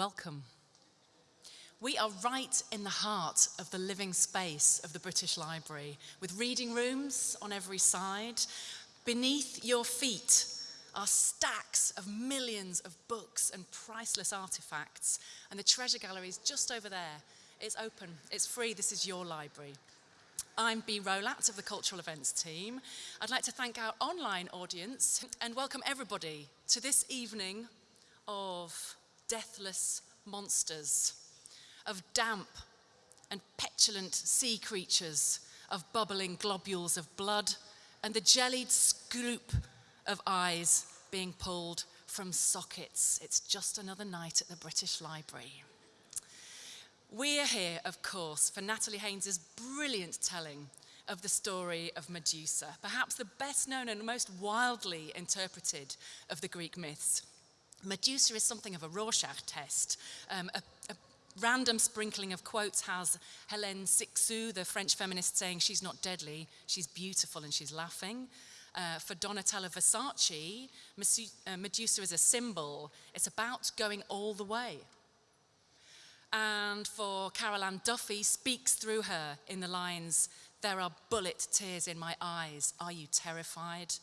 welcome. We are right in the heart of the living space of the British Library, with reading rooms on every side. Beneath your feet are stacks of millions of books and priceless artifacts, and the treasure gallery is just over there. It's open, it's free, this is your library. I'm Bee Rowlatt of the Cultural Events team. I'd like to thank our online audience and welcome everybody to this evening of deathless monsters, of damp and petulant sea creatures, of bubbling globules of blood, and the jellied scoop of eyes being pulled from sockets. It's just another night at the British Library. We're here, of course, for Natalie Haynes's brilliant telling of the story of Medusa, perhaps the best known and most wildly interpreted of the Greek myths. Medusa is something of a Rorschach test. Um, a, a, random sprinkling of quotes has Hélène Cixous, the French feminist, saying she's not deadly, she's beautiful and she's laughing. Uh, for Donatella Versace, uh, Medusa is a symbol. It's about going all the way. And for Carol Ann Duffy, speaks through her in the lines, there are bullet tears in my eyes, are you terrified?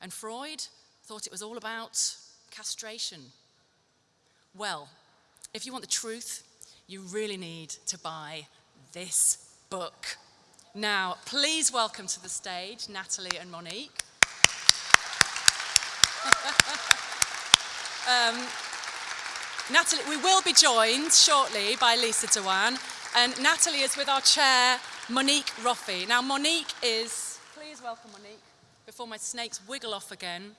And Freud thought it was all about castration. Well, if you want the truth, you really need to buy this book. Now, please welcome to the stage Natalie and Monique. um, Natalie, we will be joined shortly by Lisa Dwan, and Natalie is with our chair, Monique Roffey. Now, Monique is, please welcome Monique, before my snakes wiggle off again.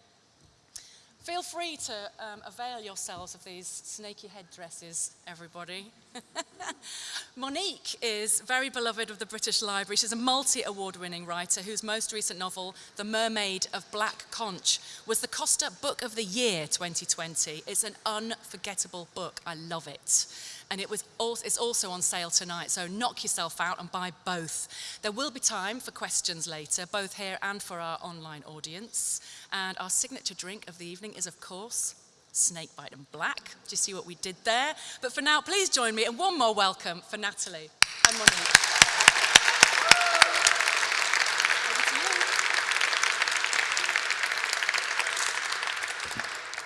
Feel free to um, avail yourselves of these snaky headdresses, everybody. Monique is very beloved of the British Library. She's a multi-award winning writer whose most recent novel, The Mermaid of Black Conch, was the Costa Book of the Year 2020. It's an unforgettable book. I love it and it was also, it's also on sale tonight, so knock yourself out and buy both. There will be time for questions later, both here and for our online audience. And our signature drink of the evening is, of course, Snakebite and Black. Do you see what we did there? But for now, please join me in one more welcome for Natalie and Monique.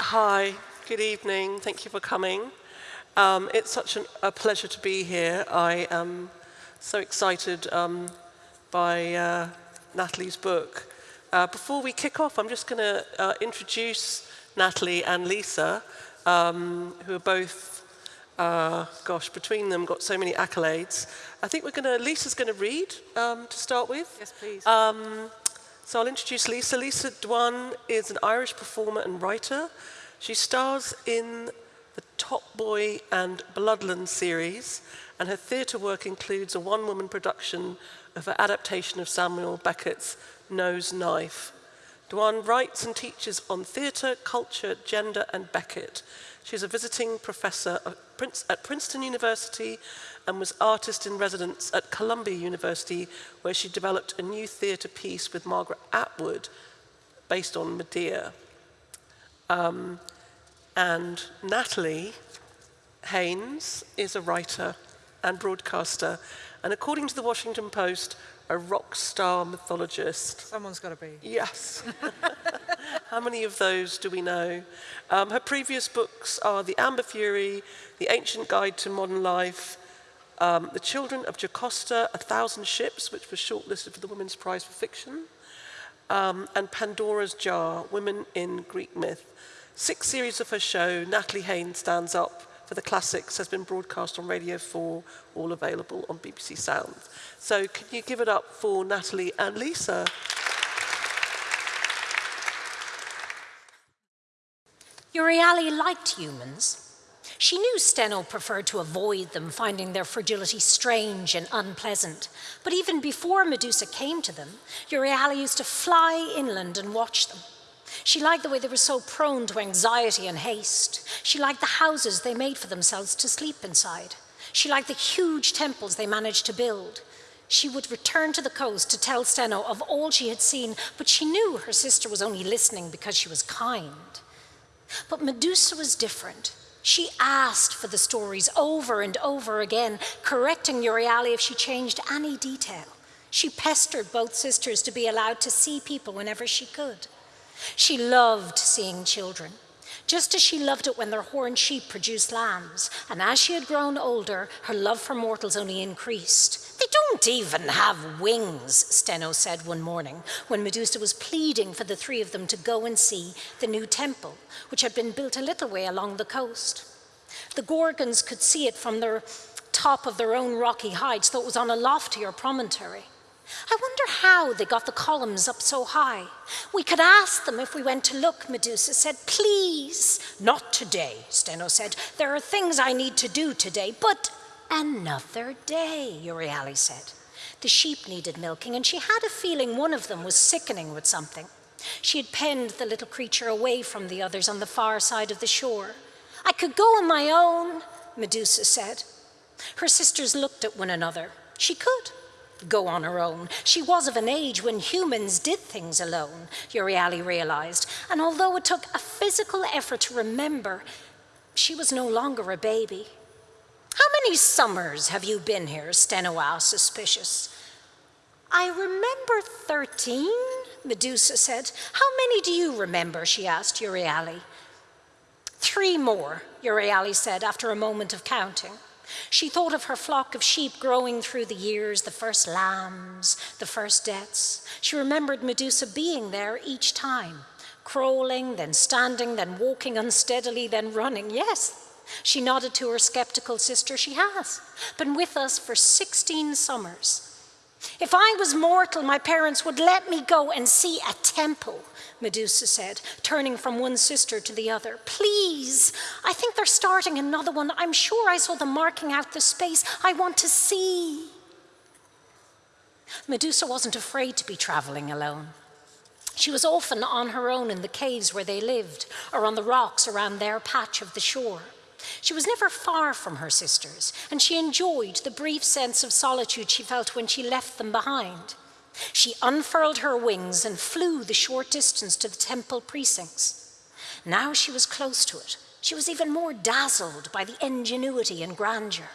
Hi, good evening. Thank you for coming. Um, it's such an, a pleasure to be here. I am so excited um, by uh, Natalie's book. Uh, before we kick off, I'm just going to uh, introduce Natalie and Lisa, um, who are both, uh, gosh, between them got so many accolades. I think we're going to, Lisa's going to read um, to start with. Yes, please. Um, so I'll introduce Lisa. Lisa Dwan is an Irish performer and writer. She stars in the Top Boy and Bloodland series, and her theatre work includes a one-woman production of her adaptation of Samuel Beckett's No's Knife. Dwan writes and teaches on theatre, culture, gender, and Beckett. She's a visiting professor at Princeton University and was artist in residence at Columbia University, where she developed a new theatre piece with Margaret Atwood based on Medea. Um, and Natalie Haynes is a writer and broadcaster, and according to the Washington Post, a rock star mythologist. Someone's got to be. Yes. How many of those do we know? Um, her previous books are The Amber Fury, The Ancient Guide to Modern Life, um, The Children of Jocasta, A Thousand Ships, which was shortlisted for the Women's Prize for Fiction, um, and Pandora's Jar, Women in Greek Myth. Six series of her show, Natalie Haynes Stands Up for the Classics, has been broadcast on Radio 4, all available on BBC Sounds. So can you give it up for Natalie and Lisa? Euryale liked humans. She knew Sthenno preferred to avoid them, finding their fragility strange and unpleasant. But even before Medusa came to them, Euryale used to fly inland and watch them. She liked the way they were so prone to anxiety and haste. She liked the houses they made for themselves to sleep inside. She liked the huge temples they managed to build. She would return to the coast to tell Sthenno of all she had seen, but she knew her sister was only listening because she was kind. But Medusa was different. She asked for the stories over and over again, correcting Euryale if she changed any detail. She pestered both sisters to be allowed to see people whenever she could. She loved seeing children, just as she loved it when their horned sheep produced lambs. And as she had grown older, her love for mortals only increased. They don't even have wings, Sthenno said one morning when Medusa was pleading for the three of them to go and see the new temple, which had been built a little way along the coast. The Gorgons could see it from the top of their own rocky heights, though it was on a loftier promontory. I wonder how they got the columns up so high. We could ask them if we went to look, Medusa said. Please. Not today, Sthenno said. There are things I need to do today, but another day, Euryale said. The sheep needed milking, and she had a feeling one of them was sickening with something. She had penned the little creature away from the others on the far side of the shore. I could go on my own, Medusa said. Her sisters looked at one another. She could go on her own. She was of an age when humans did things alone, Euryale realized, and although it took a physical effort to remember, she was no longer a baby. How many summers have you been here? Sthenno asked, suspicious. I remember 13, Medusa said. How many do you remember? she asked Euryale. Three more, Euryale said after a moment of counting. She thought of her flock of sheep growing through the years, the first lambs, the first deaths. She remembered Medusa being there each time, crawling, then standing, then walking unsteadily, then running. Yes, she nodded to her skeptical sister. She has been with us for 16 summers. If I was mortal, my parents would let me go and see a temple, Medusa said, turning from one sister to the other. Please, I think they're starting another one. I'm sure I saw them marking out the space. I want to see. Medusa wasn't afraid to be traveling alone. She was often on her own in the caves where they lived, or on the rocks around their patch of the shore. She was never far from her sisters, and she enjoyed the brief sense of solitude she felt when she left them behind. She unfurled her wings and flew the short distance to the temple precincts. Now she was close to it. She was even more dazzled by the ingenuity and grandeur.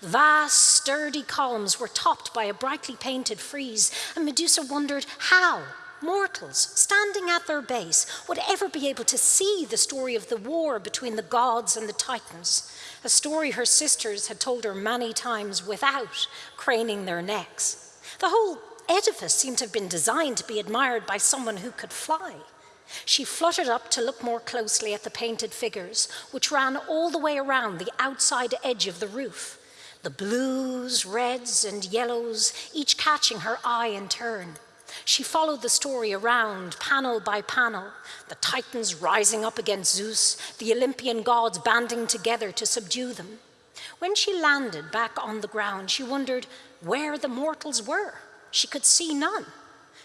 Vast, sturdy columns were topped by a brightly painted frieze, and Medusa wondered how mortals standing at their base would ever be able to see the story of the war between the gods and the titans, a story her sisters had told her many times without craning their necks. The whole edifice seemed to have been designed to be admired by someone who could fly. She fluttered up to look more closely at the painted figures, which ran all the way around the outside edge of the roof. The blues, reds, and yellows, each catching her eye in turn. She followed the story around, panel by panel, the Titans rising up against Zeus, the Olympian gods banding together to subdue them. When she landed back on the ground, she wondered where the mortals were. She could see none.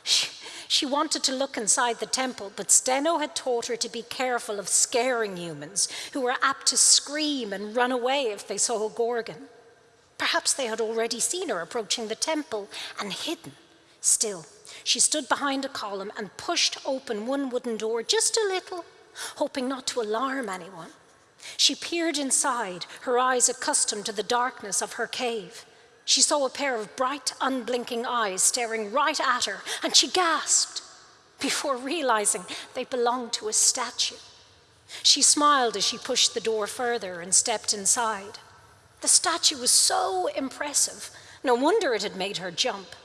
She, she wanted to look inside the temple, but Sthenno had taught her to be careful of scaring humans who were apt to scream and run away if they saw a Gorgon. Perhaps they had already seen her approaching the temple and hidden. Still, she stood behind a column and pushed open one wooden door just a little, hoping not to alarm anyone. She peered inside, her eyes accustomed to the darkness of her cave. She saw a pair of bright, unblinking eyes staring right at her, and she gasped before realizing they belonged to a statue. She smiled as she pushed the door further and stepped inside. The statue was so impressive, no wonder it had made her jump.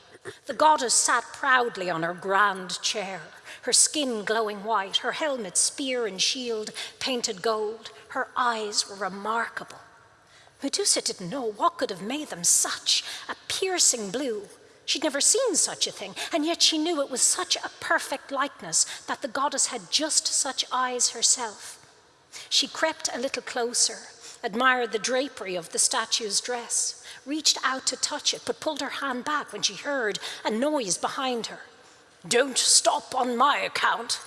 The goddess sat proudly on her grand chair, her skin glowing white, her helmet, spear, and shield painted gold. Her eyes were remarkable. Medusa didn't know what could have made them such a piercing blue. She'd never seen such a thing, and yet she knew it was such a perfect likeness that the goddess had just such eyes herself. She crept a little closer, admired the drapery of the statue's dress, reached out to touch it, but pulled her hand back when she heard a noise behind her. Don't stop on my account.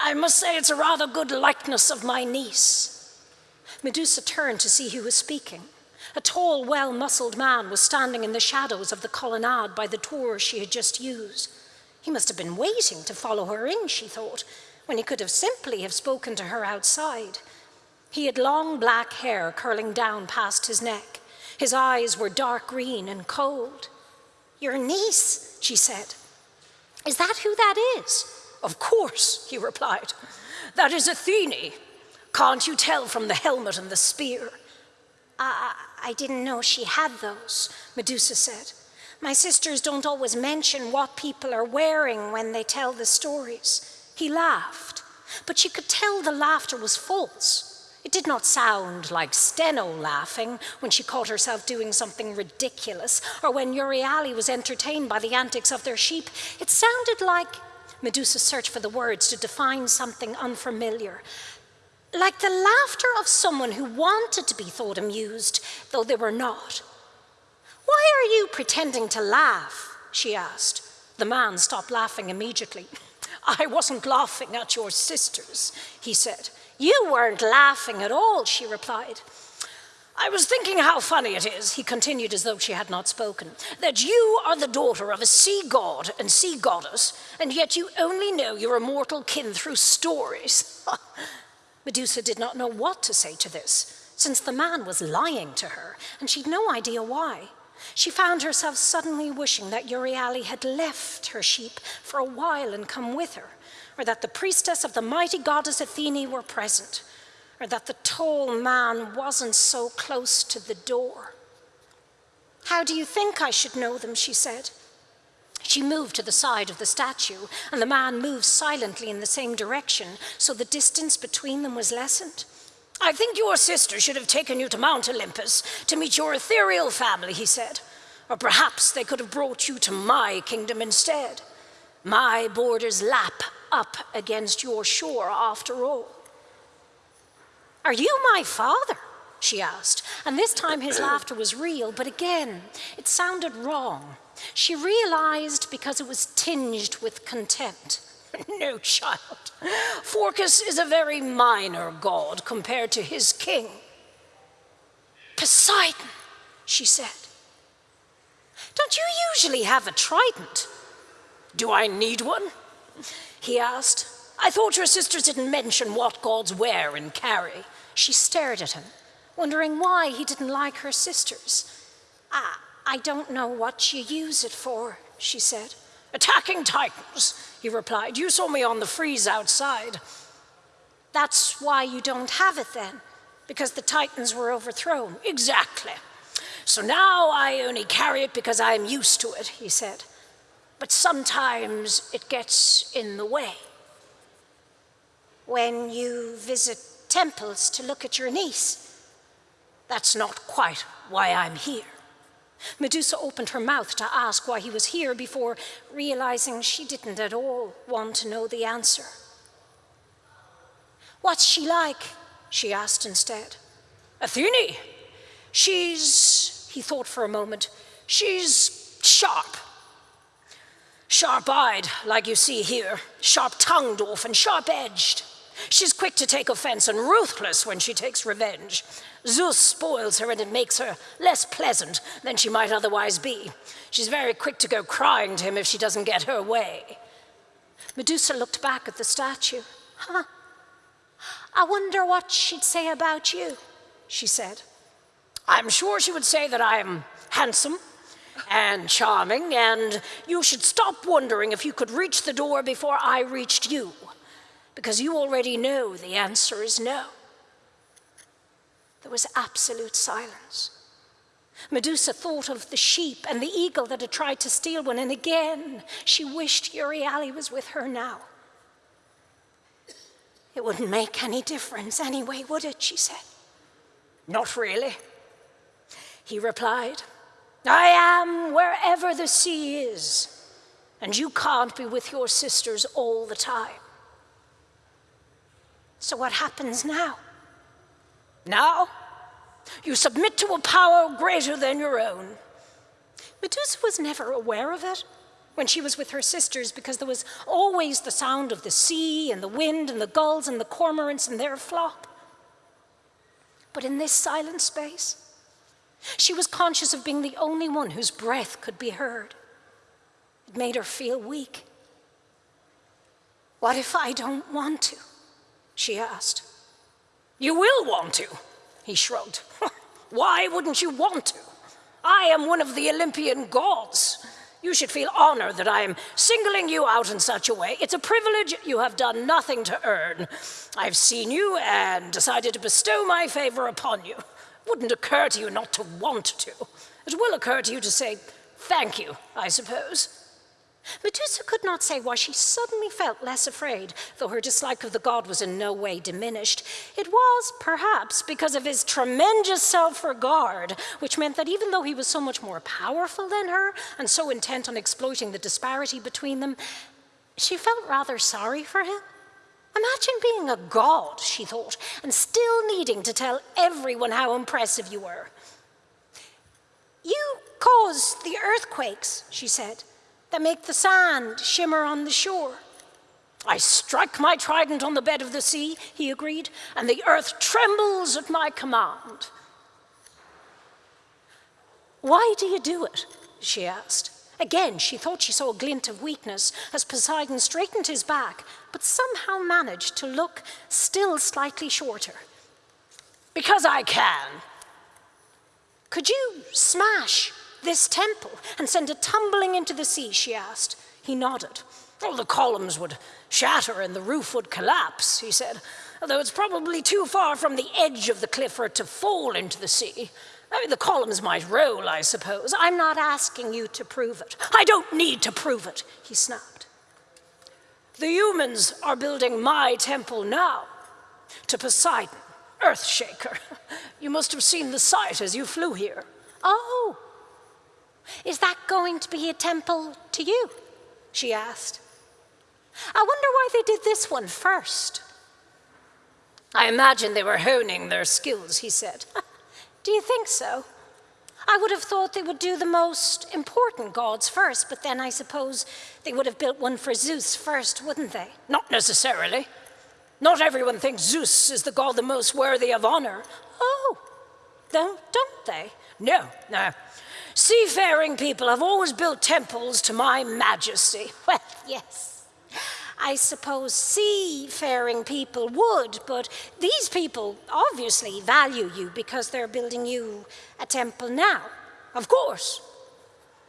I must say it's a rather good likeness of my niece. Medusa turned to see who was speaking. A tall, well muscled man was standing in the shadows of the colonnade by the door she had just used. He must have been waiting to follow her in, she thought, when he could have simply have spoken to her outside. He had long black hair curling down past his neck. His eyes were dark green and cold. Your niece, she said. Is that who that is? Of course, he replied. That is Athene. Can't you tell from the helmet and the spear? I, I didn't know she had those, Medusa said. My sisters don't always mention what people are wearing when they tell the stories. He laughed, but she could tell the laughter was false. It did not sound like Sthenno laughing when she caught herself doing something ridiculous, or when Euryale was entertained by the antics of their sheep. It sounded like Medusa searched for the words to define something unfamiliar. Like the laughter of someone who wanted to be thought amused, though they were not. Why are you pretending to laugh? she asked. The man stopped laughing immediately. I wasn't laughing at your sisters, he said. You weren't laughing at all, she replied. I was thinking how funny it is, he continued as though she had not spoken, that you are the daughter of a sea god and sea goddess, and yet you only know your immortal kin through stories. Medusa did not know what to say to this, since the man was lying to her, and she'd no idea why. She found herself suddenly wishing that Euryale had left her sheep for a while and come with her, or that the priestess of the mighty goddess Athene were present, or that the tall man wasn't so close to the door. How do you think I should know them? she said. She moved to the side of the statue, and the man moved silently in the same direction, so the distance between them was lessened. I think your sister should have taken you to Mount Olympus to meet your ethereal family, he said. Or perhaps they could have brought you to my kingdom instead. My borders lap up against your shore after all. Are you my father? she asked, and this time his laughter was real, but again, it sounded wrong. She realized because it was tinged with contempt. no, child. Phorcys is a very minor god compared to his king. Poseidon, she said. Don't you usually have a trident? Do I need one? He asked. I thought your sisters didn't mention what gods wear and carry. She stared at him, wondering why he didn't like her sisters. I, I don't know what you use it for, she said. Attacking titans, he replied. You saw me on the frieze outside. That's why you don't have it then, because the titans were overthrown. Exactly. So now I only carry it because I am used to it, he said. But sometimes it gets in the way. When you visit temples to look at your niece, that's not quite why I'm here. Medusa opened her mouth to ask why he was here before realizing she didn't at all want to know the answer. What's she like? she asked instead. Athene. She's, he thought for a moment, she's sharp. Sharp eyed, like you see here, sharp tongued often, sharp edged. She's quick to take offense and ruthless when she takes revenge. Zeus spoils her and it makes her less pleasant than she might otherwise be. She's very quick to go crying to him if she doesn't get her way. Medusa looked back at the statue. Huh. I wonder what she'd say about you, she said. I'm sure she would say that I am handsome and charming, and you should stop wondering if you could reach the door before I reached you, because you already know the answer is no. There was absolute silence. Medusa thought of the sheep and the eagle that had tried to steal one, and again she wished Euryale was with her now. It wouldn't make any difference anyway, would it? she said. Not really, he replied. I am wherever the sea is, and you can't be with your sisters all the time. So, what happens now? Now, you submit to a power greater than your own. Medusa was never aware of it when she was with her sisters because there was always the sound of the sea and the wind and the gulls and the cormorants and their flock. But in this silent space, she was conscious of being the only one whose breath could be heard. It made her feel weak. What if I don't want to? She asked. You will want to, he shrugged. Why wouldn't you want to? I am one of the Olympian gods. You should feel honored that I am singling you out in such a way. It's a privilege you have done nothing to earn. I've seen you and decided to bestow my favor upon you. It wouldn't occur to you not to want to. It will occur to you to say thank you, I suppose. Medusa could not say why she suddenly felt less afraid, though her dislike of the god was in no way diminished. It was, perhaps, because of his tremendous self regard, which meant that even though he was so much more powerful than her and so intent on exploiting the disparity between them, she felt rather sorry for him. Imagine being a god, she thought, and still needing to tell everyone how impressive you were. You caused the earthquakes, she said that make the sand shimmer on the shore. I strike my trident on the bed of the sea, he agreed, and the earth trembles at my command. Why do you do it? she asked. Again, she thought she saw a glint of weakness as Poseidon straightened his back, but somehow managed to look still slightly shorter. Because I can. Could you smash this temple and send it tumbling into the sea? she asked. He nodded. Well, the columns would shatter and the roof would collapse, he said, although it's probably too far from the edge of the cliff for it to fall into the sea. I mean, the columns might roll, I suppose. I'm not asking you to prove it. I don't need to prove it, he snapped. The humans are building my temple now to Poseidon, Earthshaker. You must have seen the sight as you flew here. Oh, is that going to be a temple to you? She asked. I wonder why they did this one first. I imagine they were honing their skills, he said. do you think so? I would have thought they would do the most important gods first, but then I suppose they would have built one for Zeus first, wouldn't they? Not necessarily. Not everyone thinks Zeus is the god the most worthy of honor. Oh, don't, don't they? No, no. Seafaring people have always built temples to my majesty. Well, yes. I suppose seafaring people would, but these people obviously value you because they're building you a temple now. Of course.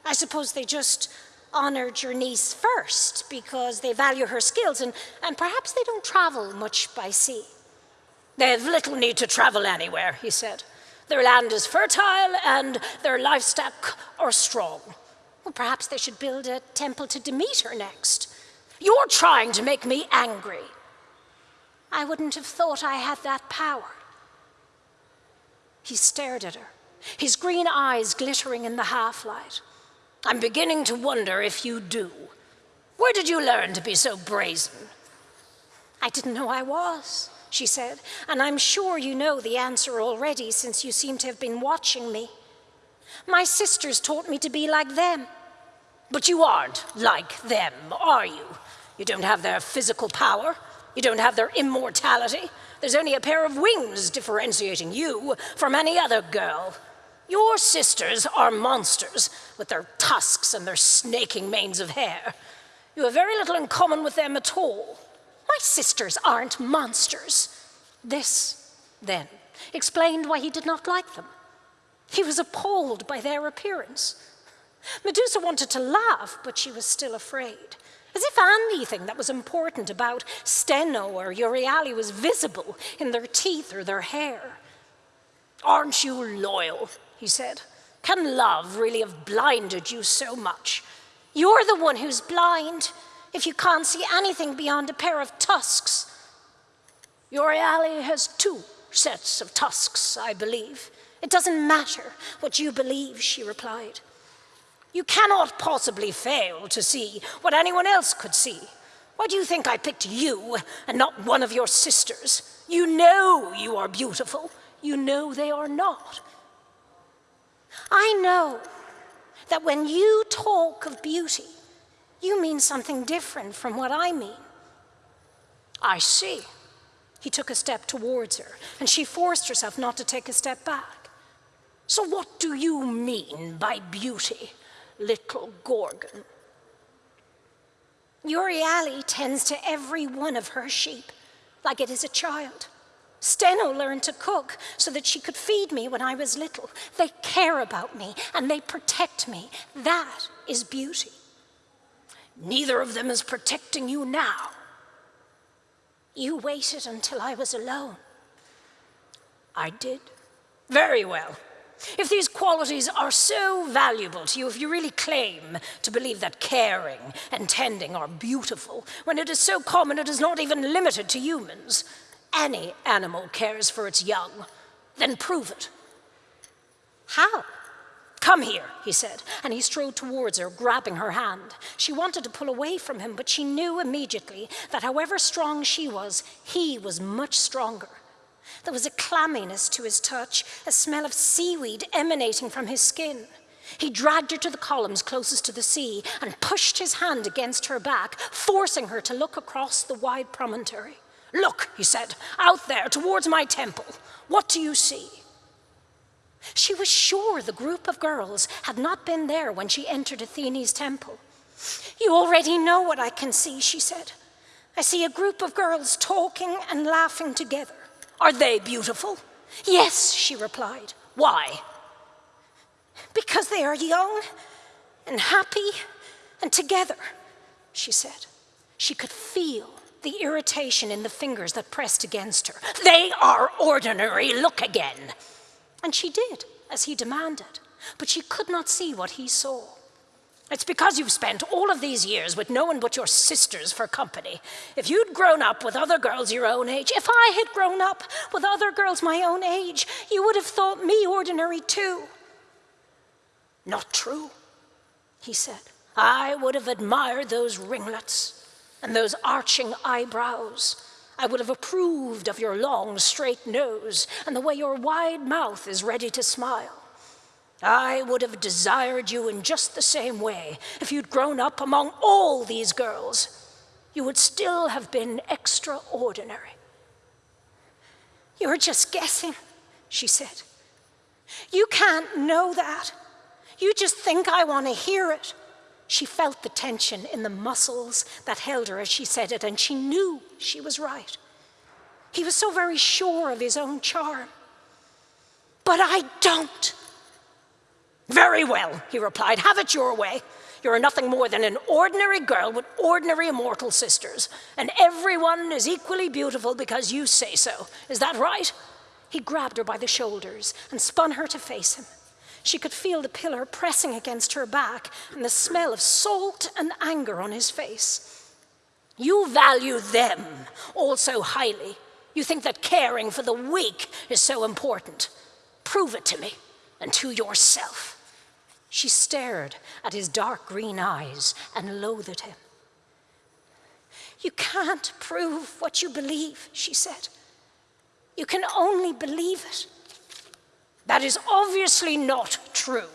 I suppose they just honored your niece first because they value her skills and, and perhaps they don't travel much by sea. They have little need to travel anywhere, he said. Their land is fertile and their livestock are strong. Well, perhaps they should build a temple to Demeter next. You're trying to make me angry. I wouldn't have thought I had that power. He stared at her, his green eyes glittering in the half light. I'm beginning to wonder if you do. Where did you learn to be so brazen? I didn't know I was she said, and I'm sure you know the answer already since you seem to have been watching me. My sisters taught me to be like them. But you aren't like them, are you? You don't have their physical power. You don't have their immortality. There's only a pair of wings differentiating you from any other girl. Your sisters are monsters with their tusks and their snaking manes of hair. You have very little in common with them at all. Sisters aren't monsters. This, then, explained why he did not like them. He was appalled by their appearance. Medusa wanted to laugh, but she was still afraid. As if anything that was important about Sthenno or Euryale was visible in their teeth or their hair. Aren't you loyal? he said. Can love really have blinded you so much? You're the one who's blind if you can't see anything beyond a pair of tusks? Euryale has two sets of tusks, I believe. It doesn't matter what you believe, she replied. You cannot possibly fail to see what anyone else could see. Why do you think I picked you and not one of your sisters? You know you are beautiful. You know they are not. I know that when you talk of beauty, you mean something different from what I mean. I see. He took a step towards her, and she forced herself not to take a step back. So, what do you mean by beauty, little Gorgon? Euryale tends to every one of her sheep like it is a child. Sthenno learned to cook so that she could feed me when I was little. They care about me and they protect me. That is beauty. Neither of them is protecting you now. You waited until I was alone. I did. Very well. If these qualities are so valuable to you, if you really claim to believe that caring and tending are beautiful, when it is so common it is not even limited to humans, any animal cares for its young, then prove it. How? Come here, he said, and he strode towards her, grabbing her hand. She wanted to pull away from him, but she knew immediately that however strong she was, he was much stronger. There was a clamminess to his touch, a smell of seaweed emanating from his skin. He dragged her to the columns closest to the sea and pushed his hand against her back, forcing her to look across the wide promontory. Look, he said, out there towards my temple. What do you see? She was sure the group of girls had not been there when she entered Athene's temple. You already know what I can see, she said. I see a group of girls talking and laughing together. Are they beautiful? Yes, she replied. Why? Because they are young and happy and together, she said. She could feel the irritation in the fingers that pressed against her. They are ordinary, look again. And she did, as he demanded, but she could not see what he saw. It's because you've spent all of these years with no one but your sisters for company. If you'd grown up with other girls your own age, if I had grown up with other girls my own age, you would have thought me ordinary too. Not true, he said. I would have admired those ringlets and those arching eyebrows. I would have approved of your long, straight nose and the way your wide mouth is ready to smile. I would have desired you in just the same way if you'd grown up among all these girls. You would still have been extraordinary. You're just guessing, she said. You can't know that. You just think I want to hear it. She felt the tension in the muscles that held her as she said it, and she knew she was right. He was so very sure of his own charm. But I don't. Very well, he replied. Have it your way. You're nothing more than an ordinary girl with ordinary immortal sisters, and everyone is equally beautiful because you say so. Is that right? He grabbed her by the shoulders and spun her to face him. She could feel the pillar pressing against her back and the smell of salt and anger on his face. You value them also highly. You think that caring for the weak is so important. Prove it to me and to yourself. She stared at his dark green eyes and loathed him. You can't prove what you believe, she said. You can only believe it. That is obviously not true,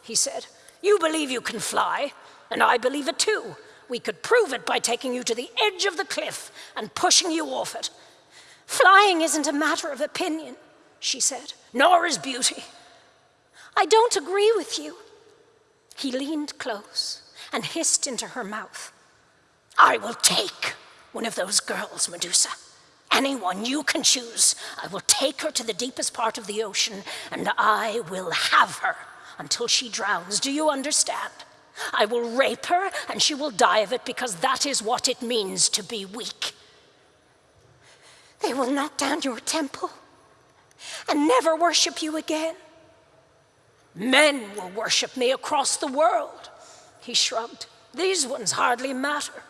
he said. You believe you can fly, and I believe it too. We could prove it by taking you to the edge of the cliff and pushing you off it. Flying isn't a matter of opinion, she said, nor is beauty. I don't agree with you. He leaned close and hissed into her mouth. I will take one of those girls, Medusa. Anyone you can choose. I will take her to the deepest part of the ocean and I will have her until she drowns. Do you understand? I will rape her and she will die of it because that is what it means to be weak. They will knock down your temple and never worship you again. Men will worship me across the world. He shrugged. These ones hardly matter.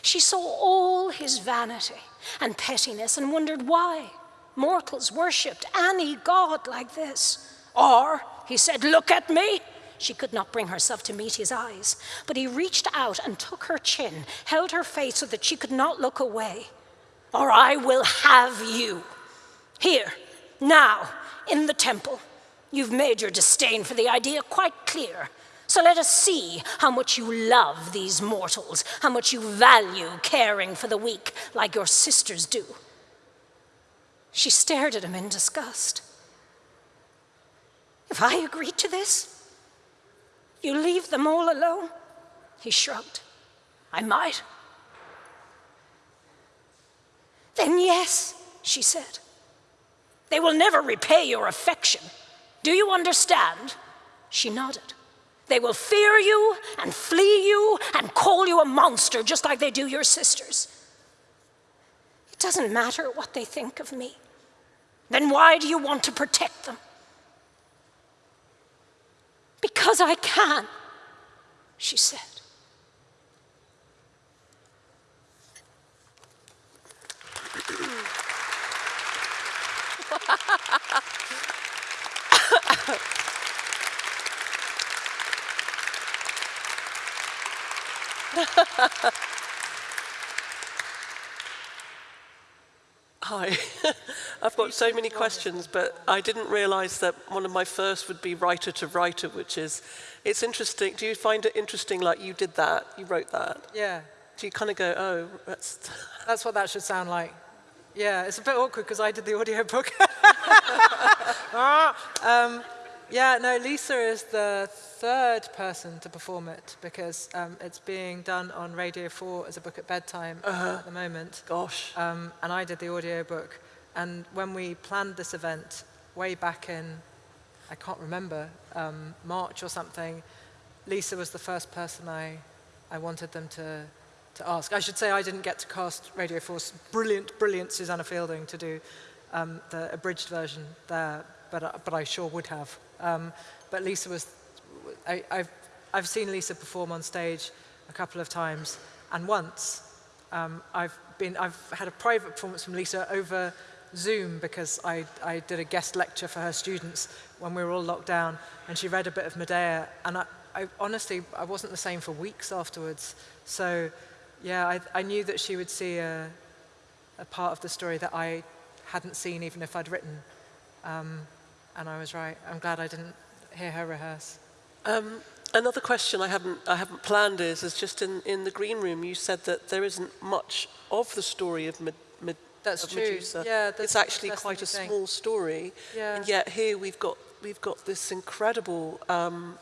She saw all his vanity and pettiness and wondered why mortals worshipped any god like this. Or, he said, Look at me. She could not bring herself to meet his eyes, but he reached out and took her chin, held her face so that she could not look away. Or I will have you. Here, now, in the temple. You've made your disdain for the idea quite clear. So let us see how much you love these mortals, how much you value caring for the weak like your sisters do. She stared at him in disgust. If I agree to this, you leave them all alone? He shrugged. I might. Then yes, she said. They will never repay your affection. Do you understand? She nodded. They will fear you and flee you and call you a monster just like they do your sisters. It doesn't matter what they think of me. Then why do you want to protect them? Because I can, she said. Hi. I've got so many questions, but I didn't realize that one of my first would be writer to writer, which is, it's interesting. Do you find it interesting, like you did that, you wrote that? Yeah, Do you kind of go, oh, that's, that's what that should sound like. Yeah, it's a bit awkward because I did the audiobook. um, yeah, no, Lisa is the third person to perform it because um, it's being done on Radio 4 as a book at bedtime at the moment. gosh. Um, and I did the audiobook. And when we planned this event way back in, I can't remember, um, March or something, Lisa was the first person I, I wanted them to, to ask. I should say I didn't get to cast Radio 4's brilliant, brilliant Susanna Fielding to do um, the abridged version there, but, uh, but I sure would have. Um, but Lisa was, I, I've, I've seen Lisa perform on stage a couple of times, and once um, I've, been, I've had a private performance from Lisa over Zoom because I, I did a guest lecture for her students when we were all locked down, and she read a bit of Medea, and I, I honestly, I wasn't the same for weeks afterwards. So, yeah, I, I knew that she would see a, a part of the story that I hadn't seen even if I'd written. Um, and I was right. I'm glad I didn't hear her rehearse. Um, another question I haven't, I haven't planned is, is just in, in the green room, you said that there isn't much of the story of, Med, Med, That's of true. Medusa. Yeah, that's- it's actually that's quite a small story. Yeah. And yet here we've got, we've got this incredible, um,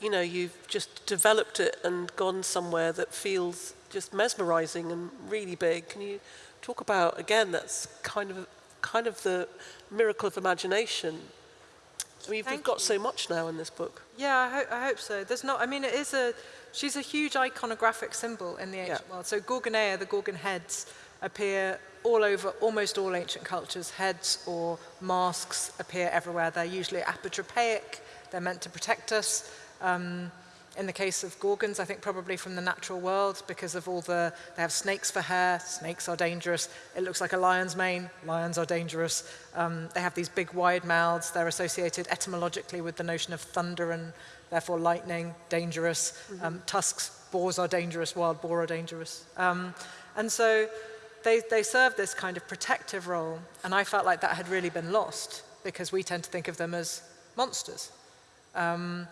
you know, you've just developed it and gone somewhere that feels just mesmerizing and really big. Can you talk about, again, that's kind of, kind of the miracle of imagination. We've, we've got you. so much now in this book. Yeah, I, ho- I hope so. There's not, I mean, it is a, she's a huge iconographic symbol in the ancient world. So Gorgoneia, the Gorgon heads, appear all over almost all ancient cultures. Heads or masks appear everywhere. They're usually apotropaic. They're meant to protect us. Um, in the case of Gorgons, I think probably from the natural world because of all the, they have snakes for hair, snakes are dangerous. It looks like a lion's mane, lions are dangerous. Um, they have these big wide mouths. They're associated etymologically with the notion of thunder and therefore lightning, dangerous. Um, tusks, boars are dangerous, wild boar are dangerous. Um, and so they, they serve this kind of protective role. And I felt like that had really been lost because we tend to think of them as monsters. Um,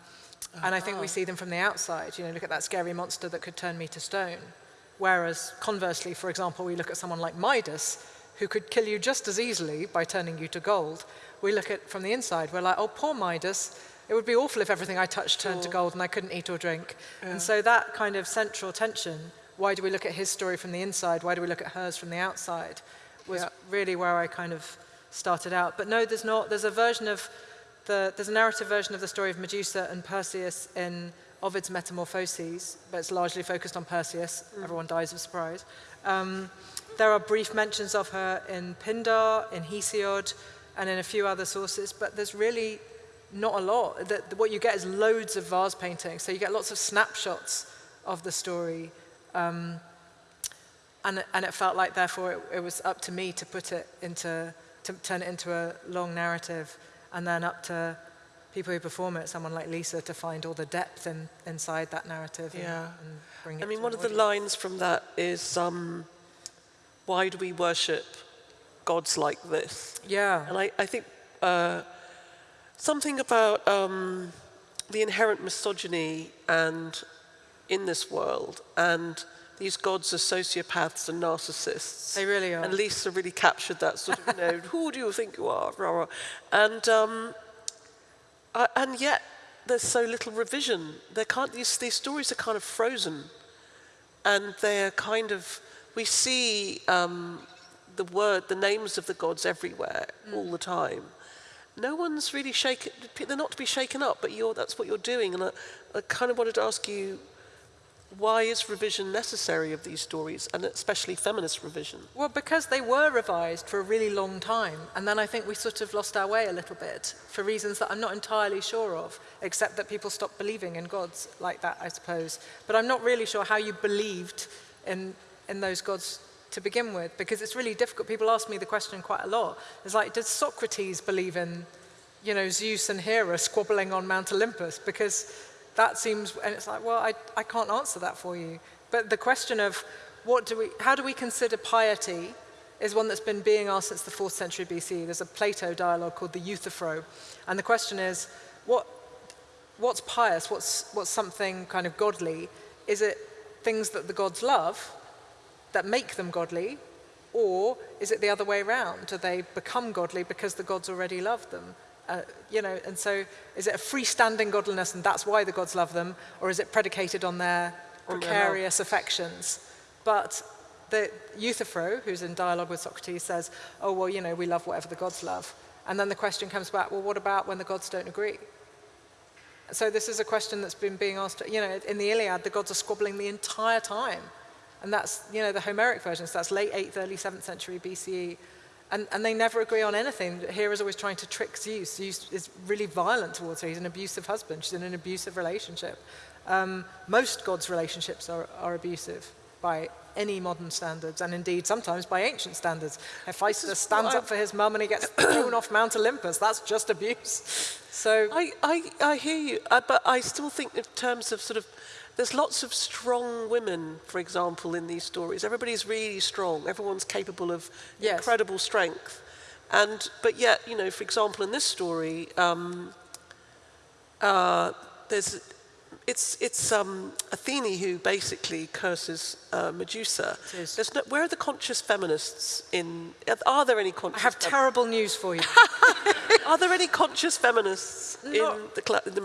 and I think we ah. see them from the outside. You know, look at that scary monster that could turn me to stone. Whereas conversely, for example, we look at someone like Midas, who could kill you just as easily by turning you to gold. We look at from the inside, we're like, oh, poor Midas. It would be awful if everything I touched turned to gold and I couldn't eat or drink. And so that kind of central tension, why do we look at his story from the inside? Why do we look at hers from the outside? Was Yeah. really where I kind of started out. But no, there's not. There's a version of the, there's a narrative version of the story of Medusa and Perseus in Ovid's Metamorphoses, but it's largely focused on Perseus. Everyone dies of surprise. Um, there are brief mentions of her in Pindar, in Hesiod, and in a few other sources, but there's really not a lot. The, the- what you get is loads of vase paintings, so you get lots of snapshots of the story. Um, and, and it felt like, therefore, it, it was up to me to put it into, to turn it into a long narrative, and then up to people who perform it, someone like Lisa, to find all the depth in, inside that narrative Yeah. and bring it I mean, one of the lines from that is, um, why do we worship gods like this? Yeah. And I, I think uh, something about um, the inherent misogyny and in this world, and these gods are sociopaths and narcissists. They really are. And Lisa really captured that sort of, you know, who do you think you are? Rah, rah. And, um, I, and yet there's so little revision. They can't, these, these stories are kind of frozen. And they're kind of, we see um, the word, the names of the gods everywhere all the time. No one's really shaken, they're not to be shaken up, but you're, that's what you're doing. And I, I kind of wanted to ask you, why is revision necessary of these stories, and especially feminist revision? Well, because they were revised for a really long time, and then I think we sort of lost our way a little bit for reasons that I'm not entirely sure of, except that people stopped believing in gods like that, I suppose. But I'm not really sure how you believed in, in those gods to begin with, because it's really difficult. People ask me the question quite a lot. It's like, did Socrates believe in, you know, Zeus and Hera squabbling on Mount Olympus? Because that seems, and it's like, well, I, I can't answer that for you. But the question of what do we, how do we consider piety is one that's been being asked since the 4th century BC. There's a Plato dialogue called the Euthyphro. And the question is, what, what's pious? What's, what's something kind of godly? Is it things that the gods love that make them godly? Or is it the other way around? Do they become godly because the gods already love them? Uh, you know, and so is it a freestanding godliness and that's why the gods love them, or is it predicated on their precarious affections? But the Euthyphro, who's in dialogue with Socrates, says, oh, well, you know, we love whatever the gods love. And then the question comes back, well, what about when the gods don't agree? So this is a question that's been being asked, you know, in the Iliad, the gods are squabbling the entire time. And that's, you know, the Homeric version, so that's late 8th, early 7th century BCE. And, and they never agree on anything. Hera's always trying to trick Zeus. Zeus is really violent towards her. He's an abusive husband. She's in an abusive relationship. Um, most gods' relationships are, are abusive by any modern standards, and indeed sometimes by ancient standards. Hephaestus stands up for his mum and he gets thrown off Mount Olympus. That's just abuse. So I, I, I hear you, uh, but I still think in terms of sort of, there's lots of strong women, for example, in these stories. Everybody's really strong. Everyone's capable of Yes. incredible strength. And, but yet, you know, for example, in this story, um, uh, there's, it's, it's um, Athene who basically curses uh, Medusa. There's no, where are the conscious feminists in, are there any I conscious have terrible news for you. Are there any conscious feminists in Not- the, cla- the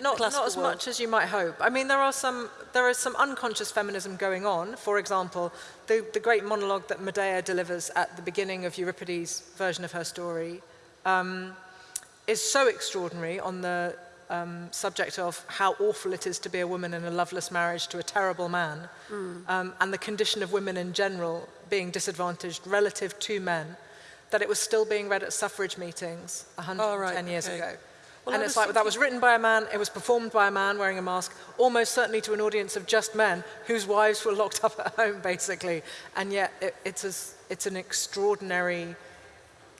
Not, classical not as world? much as you might hope. I mean, there are some, there is some unconscious feminism going on. For example, the, the great monologue that Medea delivers at the beginning of Euripides' version of her story um, is so extraordinary on the um, subject of how awful it is to be a woman in a loveless marriage to a terrible man, um, and the condition of women in general being disadvantaged relative to men, that it was still being read at suffrage meetings 110 Oh, right, years okay. ago. Well, and I it's like that was written by a man, it was performed by a man wearing a mask, almost certainly to an audience of just men whose wives were locked up at home, basically. And yet it, it's, as, it's an extraordinary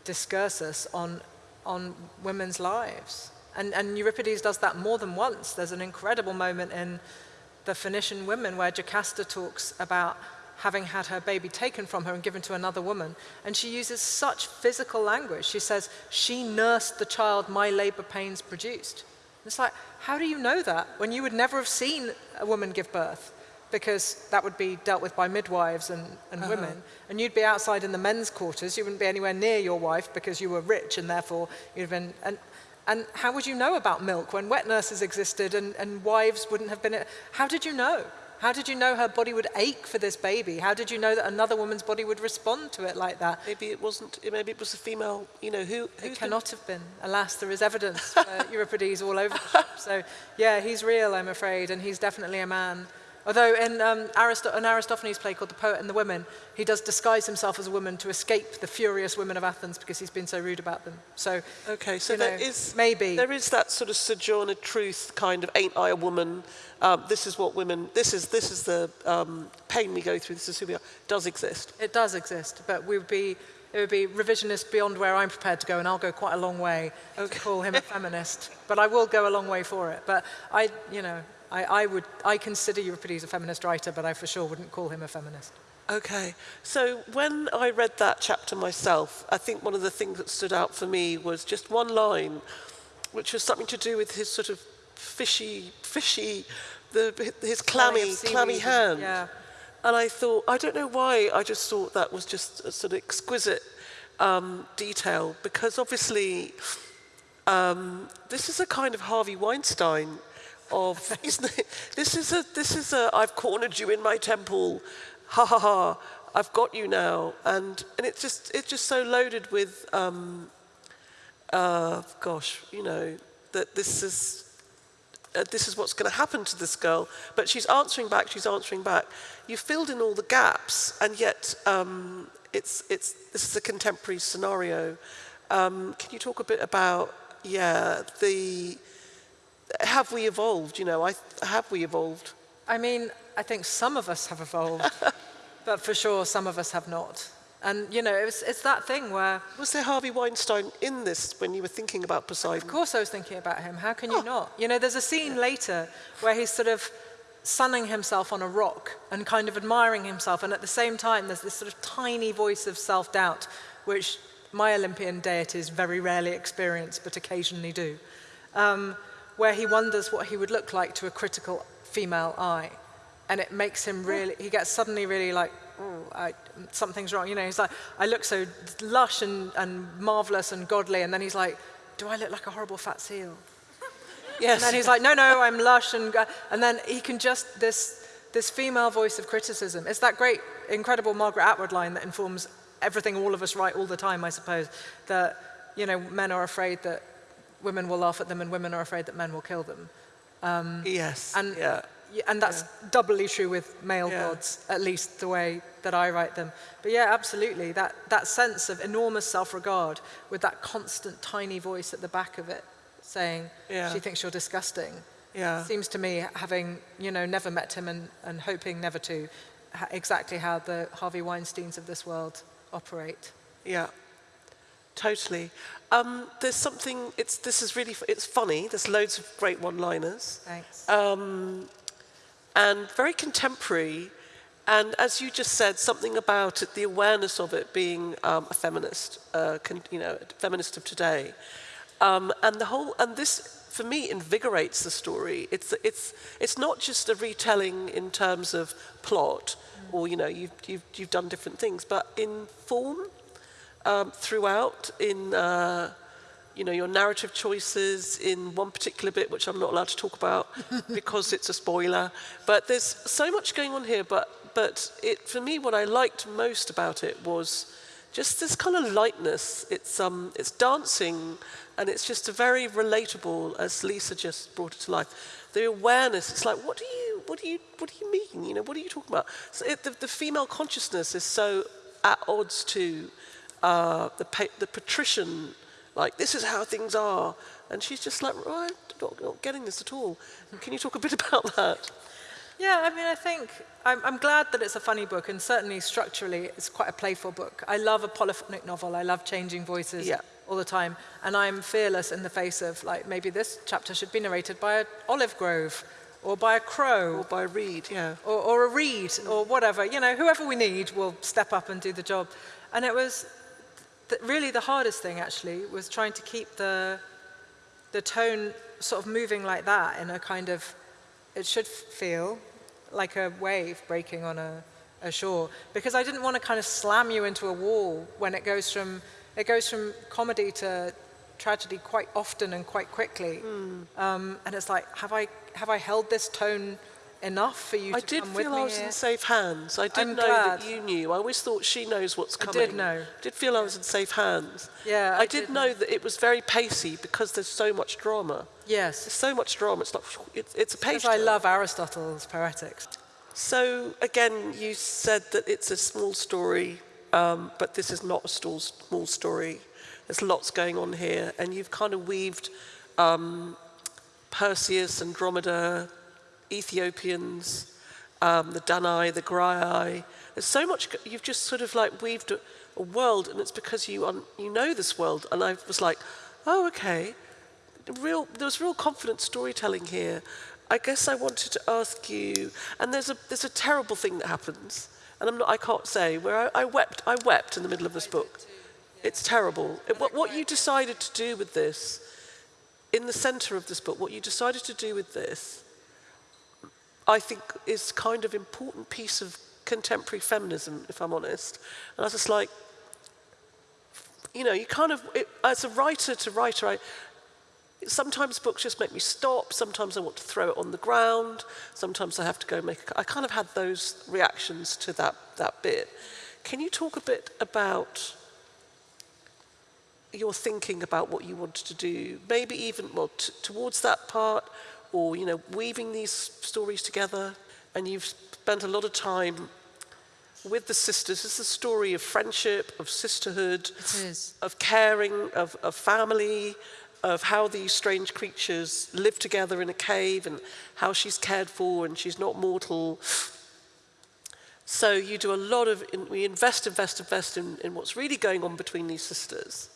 discursus on, on women's lives. And, and Euripides does that more than once. There's an incredible moment in the Phoenician women where Jocasta talks about having had her baby taken from her and given to another woman. And she uses such physical language. She says, she nursed the child my labor pains produced. It's like, how do you know that when you would never have seen a woman give birth? Because that would be dealt with by midwives and, and uh-huh. women. And you'd be outside in the men's quarters. You wouldn't be anywhere near your wife because you were rich and therefore you'd have been. And, and how would you know about milk when wet nurses existed and, and wives wouldn't have been? How did you know? How did you know her body would ache for this baby? How did you know that another woman's body would respond to it like that? Maybe it wasn't, maybe it was a female, you know, who, It been- cannot have been. Alas, there is evidence for Euripides all over the shop. So, yeah, he's real, I'm afraid, and he's definitely a man. Although in um, Aristo- an Aristophanes play called The Poet and the Women, he does disguise himself as a woman to escape the furious women of Athens because he's been so rude about them. So, Okay, so there know, is maybe. there is that sort of sojourner truth kind of ain't I a woman? Um, this is what women. This is this is the um, pain we go through. This is who we are. Does exist. It does exist, but we would be, it would be revisionist beyond where I'm prepared to go, and I'll go quite a long way to call him a feminist. But I will go a long way for it. But I, you know, I, I would, I consider Euripides a feminist writer, but I for sure wouldn't call him a feminist. Okay, so when I read that chapter myself, I think one of the things that stood out for me was just one line, which was something to do with his sort of fishy, fishy, the, his clammy, clammy and- hand. yeah. And I thought, I don't know why, I just thought that was just a sort of exquisite um, detail because obviously um, this is a kind of Harvey Weinstein of? This is a, this is a, I've cornered you in my temple, ha ha ha. I've got you now, and and it's just it's just so loaded with, um, uh, gosh, you know, that this is. Uh, this is what's going to happen to this girl, but she's answering back. She's answering back. You've filled in all the gaps, and yet um, it's it's this is a contemporary scenario. Um, can you talk a bit about yeah the have we evolved? You know, I, have we evolved? I mean, I think some of us have evolved, but for sure some of us have not. And, you know, it's, it's that thing where... Was there Harvey Weinstein in this when you were thinking about Poseidon? Of course I was thinking about him. How can you oh. not? You know, there's a scene later where he's sort of sunning himself on a rock and kind of admiring himself. And at the same time, there's this sort of tiny voice of self-doubt, which my Olympian deities very rarely experience, but occasionally do. Um, where he wonders what he would look like to a critical female eye. And it makes him really, he gets suddenly really like, oh, I, something's wrong. You know, he's like, I look so lush and, and marvelous and godly. And then he's like, do I look like a horrible fat seal? Yes. And then he's like, no, no, I'm lush. And, and then he can just, this, this female voice of criticism. It's that great, incredible Margaret Atwood line that informs everything all of us write all the time, I suppose, that, you know, men are afraid that women will laugh at them and women are afraid that men will kill them. Um, yes. And, yeah. and that's yeah. doubly true with male yeah. gods, at least the way that I write them. But yeah, absolutely. That, that sense of enormous self-regard with that constant tiny voice at the back of it saying, yeah. she thinks you're disgusting. Yeah. Seems to me, having you know never met him and, and hoping never to, exactly how the Harvey Weinsteins of this world operate. Yeah, totally. Um, there's something, it's, this is really, it's funny, there's loads of great one-liners. Thanks. Um, and very contemporary, and as you just said, something about it, the awareness of it being um, a feminist, uh, you know, feminist of today. Um, and the whole, and this, for me, invigorates the story. It's, it's, it's not just a retelling in terms of plot, mm. or, you know, you've, you've, you've done different things, but in form, um, throughout in uh, you know, your narrative choices in one particular bit, which I'm not allowed to talk about because it's a spoiler. But there's so much going on here. But, but it, for me, what I liked most about it was just this kind of lightness. It's, um, it's dancing, and it's just a very relatable, as Lisa just brought it to life. The awareness, it's like, what do you, what do you, what do you mean? You know, what are you talking about? So it, the, the female consciousness is so at odds to uh, the, the patrician, like, this is how things are. And she's just like, right, not, not getting this at all. Can you talk a bit about that? Yeah, I mean, I think I'm, I'm, glad that it's a funny book, and certainly structurally, it's quite a playful book. I love a polyphonic novel. I love changing voices yeah. all the time, and I'm fearless in the face of like maybe this chapter should be narrated by an olive grove, or by a crow, or by a reed, yeah, or, or a reed, or whatever. You know, whoever we need will step up and do the job. And it was the, really the hardest thing actually was trying to keep the, the tone sort of moving like that in a kind of, it should feel like a wave breaking on a, a shore. Because I didn't want to kind of slam you into a wall when it goes from, it goes from comedy to tragedy quite often and quite quickly. Mm. Um, and it's like, have I, have I held this tone enough for you to do that. I did feel I was here? in safe hands. I did I'm know glad. that you knew. I always thought she knows what's coming. I did know. I did feel I was in safe hands. Yeah, I, I did, did know know. that it was very pacey because there's so much drama. Yes. There's so much drama. It's like it's, it's a. Because I love Aristotle's Poetics. So again, you said that it's a small story, um, but this is not a small, small story. There's lots going on here, and you've kind of weaved um, Perseus, Andromeda, Ethiopians, um, the Danai, the Graiai. There's so much, you've just sort of like weaved a, a world and it's because you, un, you know this world. And I was like, oh, okay. Real, there was real confident storytelling here. I guess I wanted to ask you, and there's a, there's a terrible thing that happens, and I'm not, I can't say, where I, I wept, I wept in the middle of this book. It's terrible. It, what, what you decided to do with this, in the center of this book, what you decided to do with this I think is kind of important piece of contemporary feminism, if I'm honest. And I was just like, you know, you kind of, it, as a writer to writer, I, sometimes books just make me stop, sometimes I want to throw it on the ground, sometimes I have to go make, a, I kind of had those reactions to that, that bit. Can you talk a bit about your thinking about what you wanted to do? Maybe even, well, towards that part, or, you know, weaving these stories together, and you've spent a lot of time with the sisters. It's a story of friendship, of sisterhood, of caring, of, of family, of how these strange creatures live together in a cave and how she's cared for and she's not mortal. So you do a lot of, we invest, invest, invest in, in what's really going on between these sisters,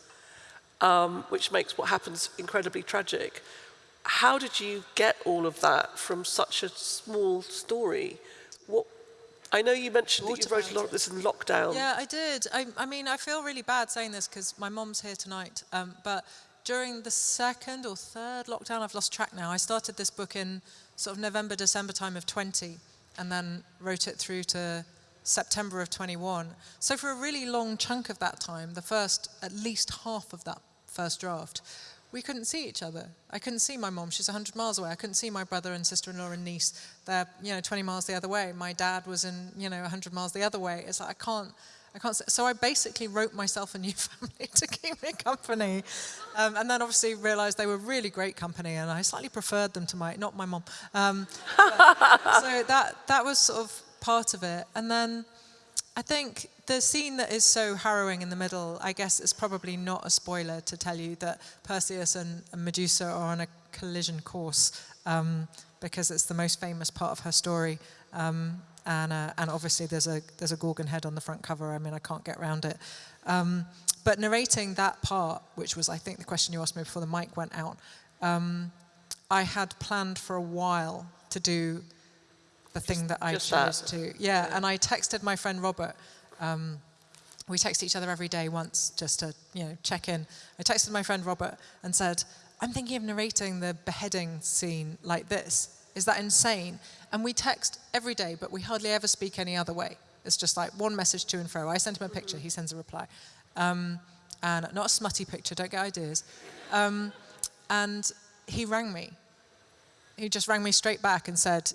um, which makes what happens incredibly tragic. How did you get all of that from such a small story? What, I know you mentioned that you wrote a lot of this in lockdown. Yeah, I did. I, I mean, I feel really bad saying this because my mom's here tonight, um, but during the second or third lockdown, I've lost track now, I started this book in sort of November, December time of 20, and then wrote it through to September of 21. So for a really long chunk of that time, the first, at least half of that first draft, we couldn't see each other. I couldn't see my mom, she's 100 miles away. I couldn't see my brother and sister-in-law and niece. They're, you know, 20 miles the other way. My dad was in, you know, 100 miles the other way. It's like, I can't, I can't, so I basically wrote myself a new family to keep me company. Um, and then obviously realized they were really great company and I slightly preferred them to my, not my mom. Um, so that, that was sort of part of it. And then I think the scene that is so harrowing in the middle, I guess it's probably not a spoiler to tell you that Perseus and, Medusa are on a collision course um, because it's the most famous part of her story. Um, and, uh, and obviously there's a, there's a Gorgon head on the front cover. I mean, I can't get around it. Um, but narrating that part, which was, I think, the question you asked me before the mic went out, um, I had planned for a while to do the thing that I chose to. Yeah, yeah, and I texted my friend Robert. Um, we text each other every day once just to, you know, check in. I texted my friend Robert and said, I'm thinking of narrating the beheading scene like this. Is that insane? And we text every day, but we hardly ever speak any other way. It's just like one message to and fro. I send him a picture, he sends a reply. Um, and not a smutty picture, don't get ideas. Um, and he rang me. He just rang me straight back and said,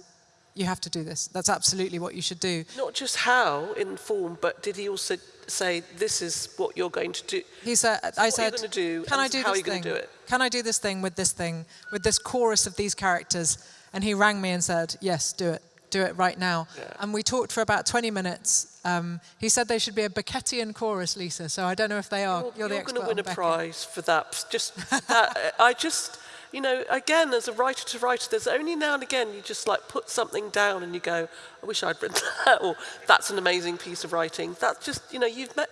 you have to do this. That's absolutely what you should do. Not just how in form, but did he also say, this is what you're going to do? He said, I said, do, can I do this thing? Do can I do this thing with this thing, with this chorus of these characters? And he rang me and said, yes, do it. Do it right now. Yeah. And we talked for about 20 minutes. Um, he said they should be a Beckettian chorus, Lisa. So I don't know if they are. You're, you're, you're going to win a prize for that. Just that, I just, you know, again, as a writer to writer, there's only now and again you just like put something down and you go, I wish I'd written that, or that's an amazing piece of writing. That's just, you know, you've met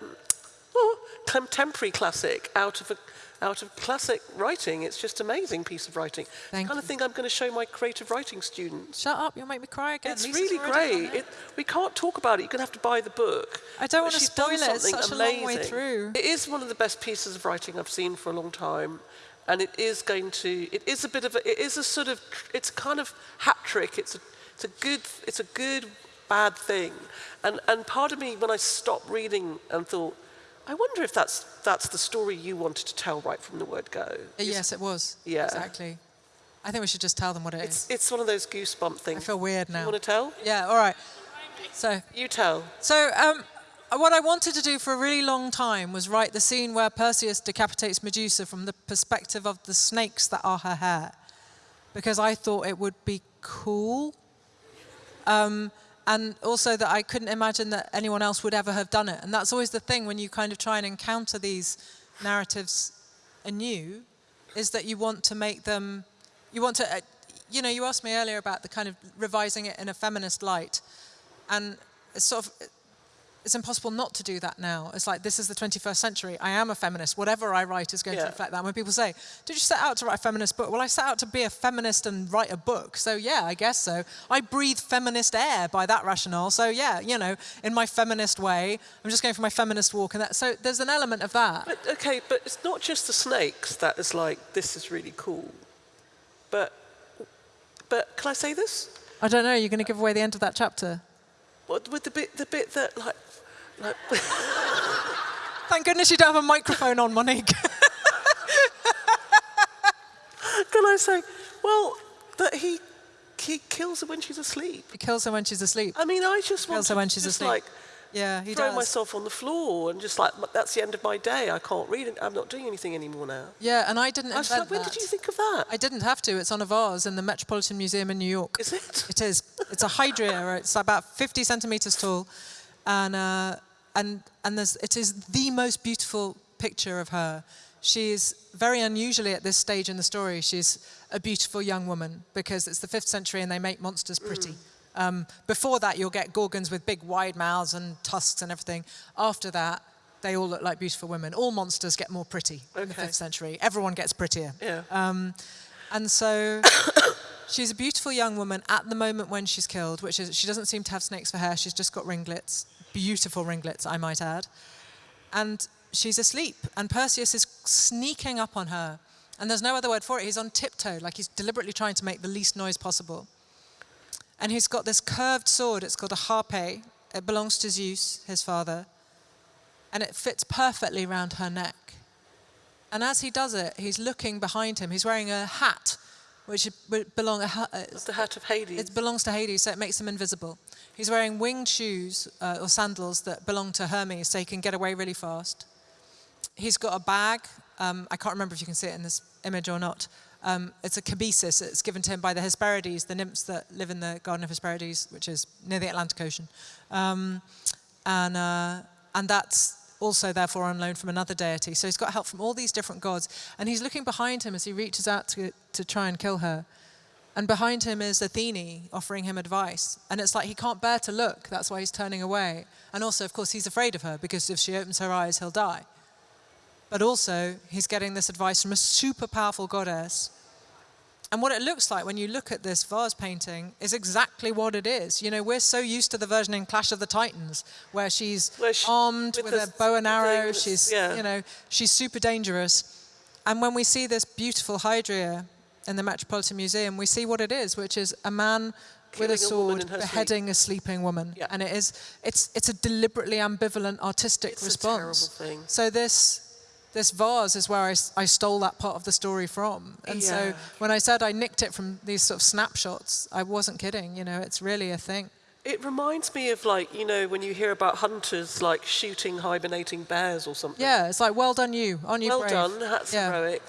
oh, contemporary classic out of a out of classic writing. It's just amazing piece of writing. Thank kind you. of thing I'm going to show my creative writing students. Shut up, you'll make me cry again. It's Lisa's really great. It, we can't talk about it. You're going to have to buy the book. I don't want to spoil it. It's such amazing. a long way through. It is one of the best pieces of writing I've seen for a long time. And it is going to, it is a bit of a, it is a sort of, it's kind of hat trick. It's a, it's a good, it's a good, bad thing. And, and part of me, when I stopped reading and thought, I wonder if that's, that's the story you wanted to tell right from the word go. Uh, yes, it was. Yeah. Exactly. I think we should just tell them what it it's, is. It's one of those goosebump things. I feel weird now. You want to tell? Yeah, all right. So You tell. So um, what I wanted to do for a really long time was write the scene where Perseus decapitates Medusa from the perspective of the snakes that are her hair. Because I thought it would be cool. Um, and also that I couldn't imagine that anyone else would ever have done it. And that's always the thing when you kind of try and encounter these narratives anew, is that you want to make them, you want to, uh, you know, you asked me earlier about the kind of revising it in a feminist light. And it's sort of, it's impossible not to do that now. It's like, this is the 21st century. I am a feminist. Whatever I write is going yeah. to reflect that. When people say, did you set out to write a feminist book? Well, I set out to be a feminist and write a book. So yeah, I guess so. I breathe feminist air by that rationale. So yeah, you know, in my feminist way, I'm just going for my feminist walk. And that, so there's an element of that. But, okay, but it's not just the snakes that is like, this is really cool. But, but can I say this? I don't know. You're going to give away the end of that chapter. What, with the bit, the bit that like Thank goodness you don't have a microphone on, Monique. Can I say, well, that he he kills her when she's asleep. He kills her when she's asleep. I mean, I just kills want her when she's asleep. like Yeah, he throw does. myself on the floor and just like that's the end of my day. I can't read it. I'm not doing anything anymore now. Yeah, and I didn't I was like, when that. did you think of that? I didn't have to. It's on a vase in the Metropolitan Museum in New York. Is it? It is. It's a hydria. It's about 50 centimeters tall, and uh, and and there's, it is the most beautiful picture of her. She's very unusually at this stage in the story. She's a beautiful young woman because it's the fifth century and they make monsters pretty. Um, before that, you'll get gorgons with big wide mouths and tusks and everything. After that, they all look like beautiful women. All monsters get more pretty in the fifth century. Everyone gets prettier. Yeah. Um, and so she's a beautiful young woman at the moment when she's killed, which is she doesn't seem to have snakes for hair. She's just got ringlets, beautiful ringlets, I might add. And she's asleep, and Perseus is sneaking up on her. And there's no other word for it. He's on tiptoe, like he's deliberately trying to make the least noise possible. And he's got this curved sword. It's called a harpe. It belongs to Zeus, his father. And it fits perfectly round her neck. And as he does it, he's looking behind him. He's wearing a hat, which belong. Uh, It's the hat of Hades. it belongs to Hades, so it makes him invisible. He's wearing winged shoes uh, or sandals that belong to Hermes, so he can get away really fast. He's got a bag. Um, I can't remember if you can see it in this image or not. Um, it's a kibisis. It's given to him by the Hesperides, the nymphs that live in the Garden of Hesperides, which is near the Atlantic Ocean. Um, and, uh, and that's also therefore on loan from another deity. So he's got help from all these different gods. And he's looking behind him as he reaches out to, to try and kill her. And behind him is Athene offering him advice. And it's like he can't bear to look. That's why he's turning away. And also, of course, he's afraid of her because if she opens her eyes, he'll die. But also, he's getting this advice from a super powerful goddess. And what it looks like when you look at this vase painting is exactly what it is. You know, we're so used to the version in Clash of the Titans where she's Where she- armed with with, a bow and arrow. She's, yeah. you know, she's super dangerous. And when we see this beautiful hydria in the Metropolitan Museum, we see what it is, which is a man with a Killing a sword sleep. beheading a sleeping woman. Yeah. And it is, it's, it's a deliberately ambivalent artistic It's a response. terrible thing. So this this vase is where I, I stole that part of the story from. And Yeah. so when I said I nicked it from these sort of snapshots, I wasn't kidding. You know, it's really a thing. It reminds me of like, you know, when you hear about hunters like shooting hibernating bears or something. Yeah, it's like well done you, on you Well brave. done, that's yeah. heroic.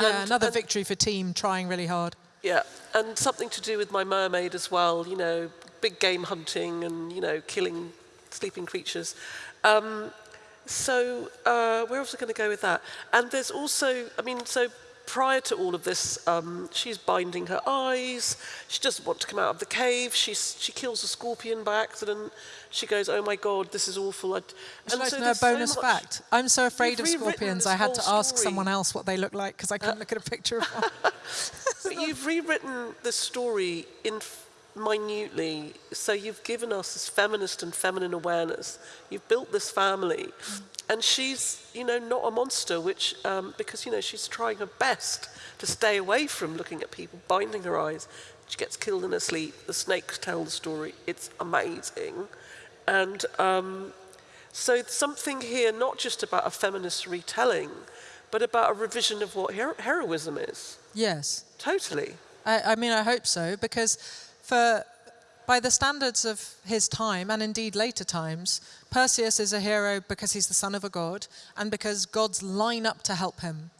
Yeah, And- another and- victory for team trying really hard. Yeah, and something to do with my mermaid as well, you know, big game hunting and, you know, killing sleeping creatures. Um, so, uh, where else are going to go with that? And there's also, I mean, so prior to all of this, um, she's binding her eyes. She doesn't want to come out of the cave. She's, she kills a scorpion by accident. She goes, "Oh my God, this is awful." I, Would you like to know a so bonus much- fact? I'm so afraid of scorpions, I had to whole ask story. someone else what they look like because I couldn't look at a picture of one. But you've rewritten the story in minutely. So you've given us this feminist and feminine awareness. You've built this family, and she's, you know, not a monster. Which, um, because you know, she's trying her best to stay away from looking at people, binding her eyes. She gets killed in her sleep. The snakes tell the story. It's amazing, and um, so something here, not just about a feminist retelling, but about a revision of what hero- heroism is. yes. Totally. I, I mean, I hope so, because for by the standards of his time, and indeed later times, Perseus is a hero because he's the son of a god, and because gods line up to help him.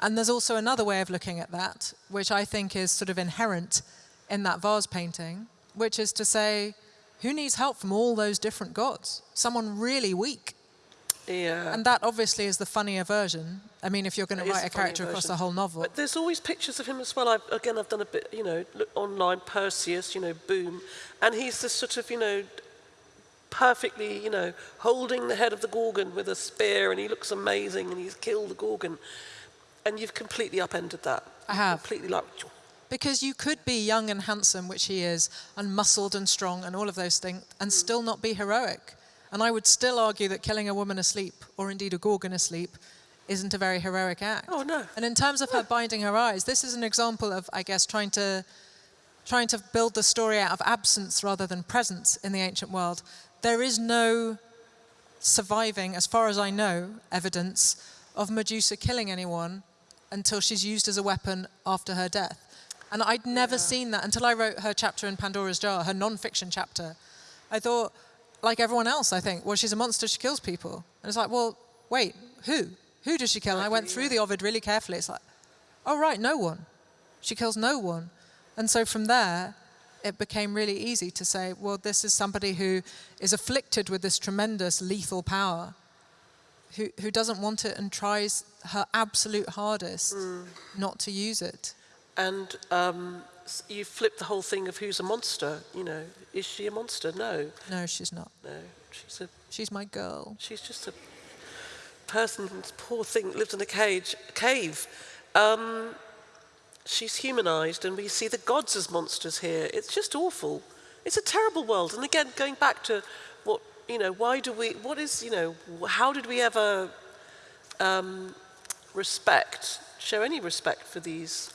And there's also another way of looking at that, which I think is sort of inherent in that vase painting, which is to say, who needs help from all those different gods? Someone really weak. Yeah. And that obviously is the funnier version. I mean, if you're going to write a character across the whole novel. But there's always pictures of him as well. I've, again, I've done a bit, you know, online, Perseus, you know, boom. And he's this sort of, you know, perfectly, you know, holding the head of the Gorgon with a spear, and he looks amazing, and he's killed the Gorgon. And you've completely upended that. I have. Completely like, Because you could be young and handsome, which he is, and muscled and strong and all of those things, and hmm. still not be heroic. And I would still argue that killing a woman asleep, or indeed a gorgon asleep, isn't a very heroic act. Oh, no. And in terms of her binding her eyes, this is an example of, I guess, trying to trying to build the story out of absence rather than presence in the ancient world. There is no surviving, as far as I know, evidence of Medusa killing anyone until she's used as a weapon after her death. And I'd never seen that until I wrote her chapter in Pandora's Jar, her non-fiction chapter. I thought, like everyone else, I think, well, she's a monster, she kills people. And it's like, well, wait, who? Who does she kill? And I went through the Ovid really carefully. It's like, oh, right, no one. She kills no one. And so from there, it became really easy to say, well, this is somebody who is afflicted with this tremendous lethal power, who, who doesn't want it and tries her absolute hardest not to use it. And um, you flip the whole thing of who's a monster. You know, is she a monster? No, No, she's not. no. She's a She's my girl. she's just a person, poor thing, lives in a cage, cave. Um, she's humanized, and we see the gods as monsters here. It's just awful. It's a terrible world. And again, going back to what you know, why do we? What is you know? How did we ever um, respect, show any respect for these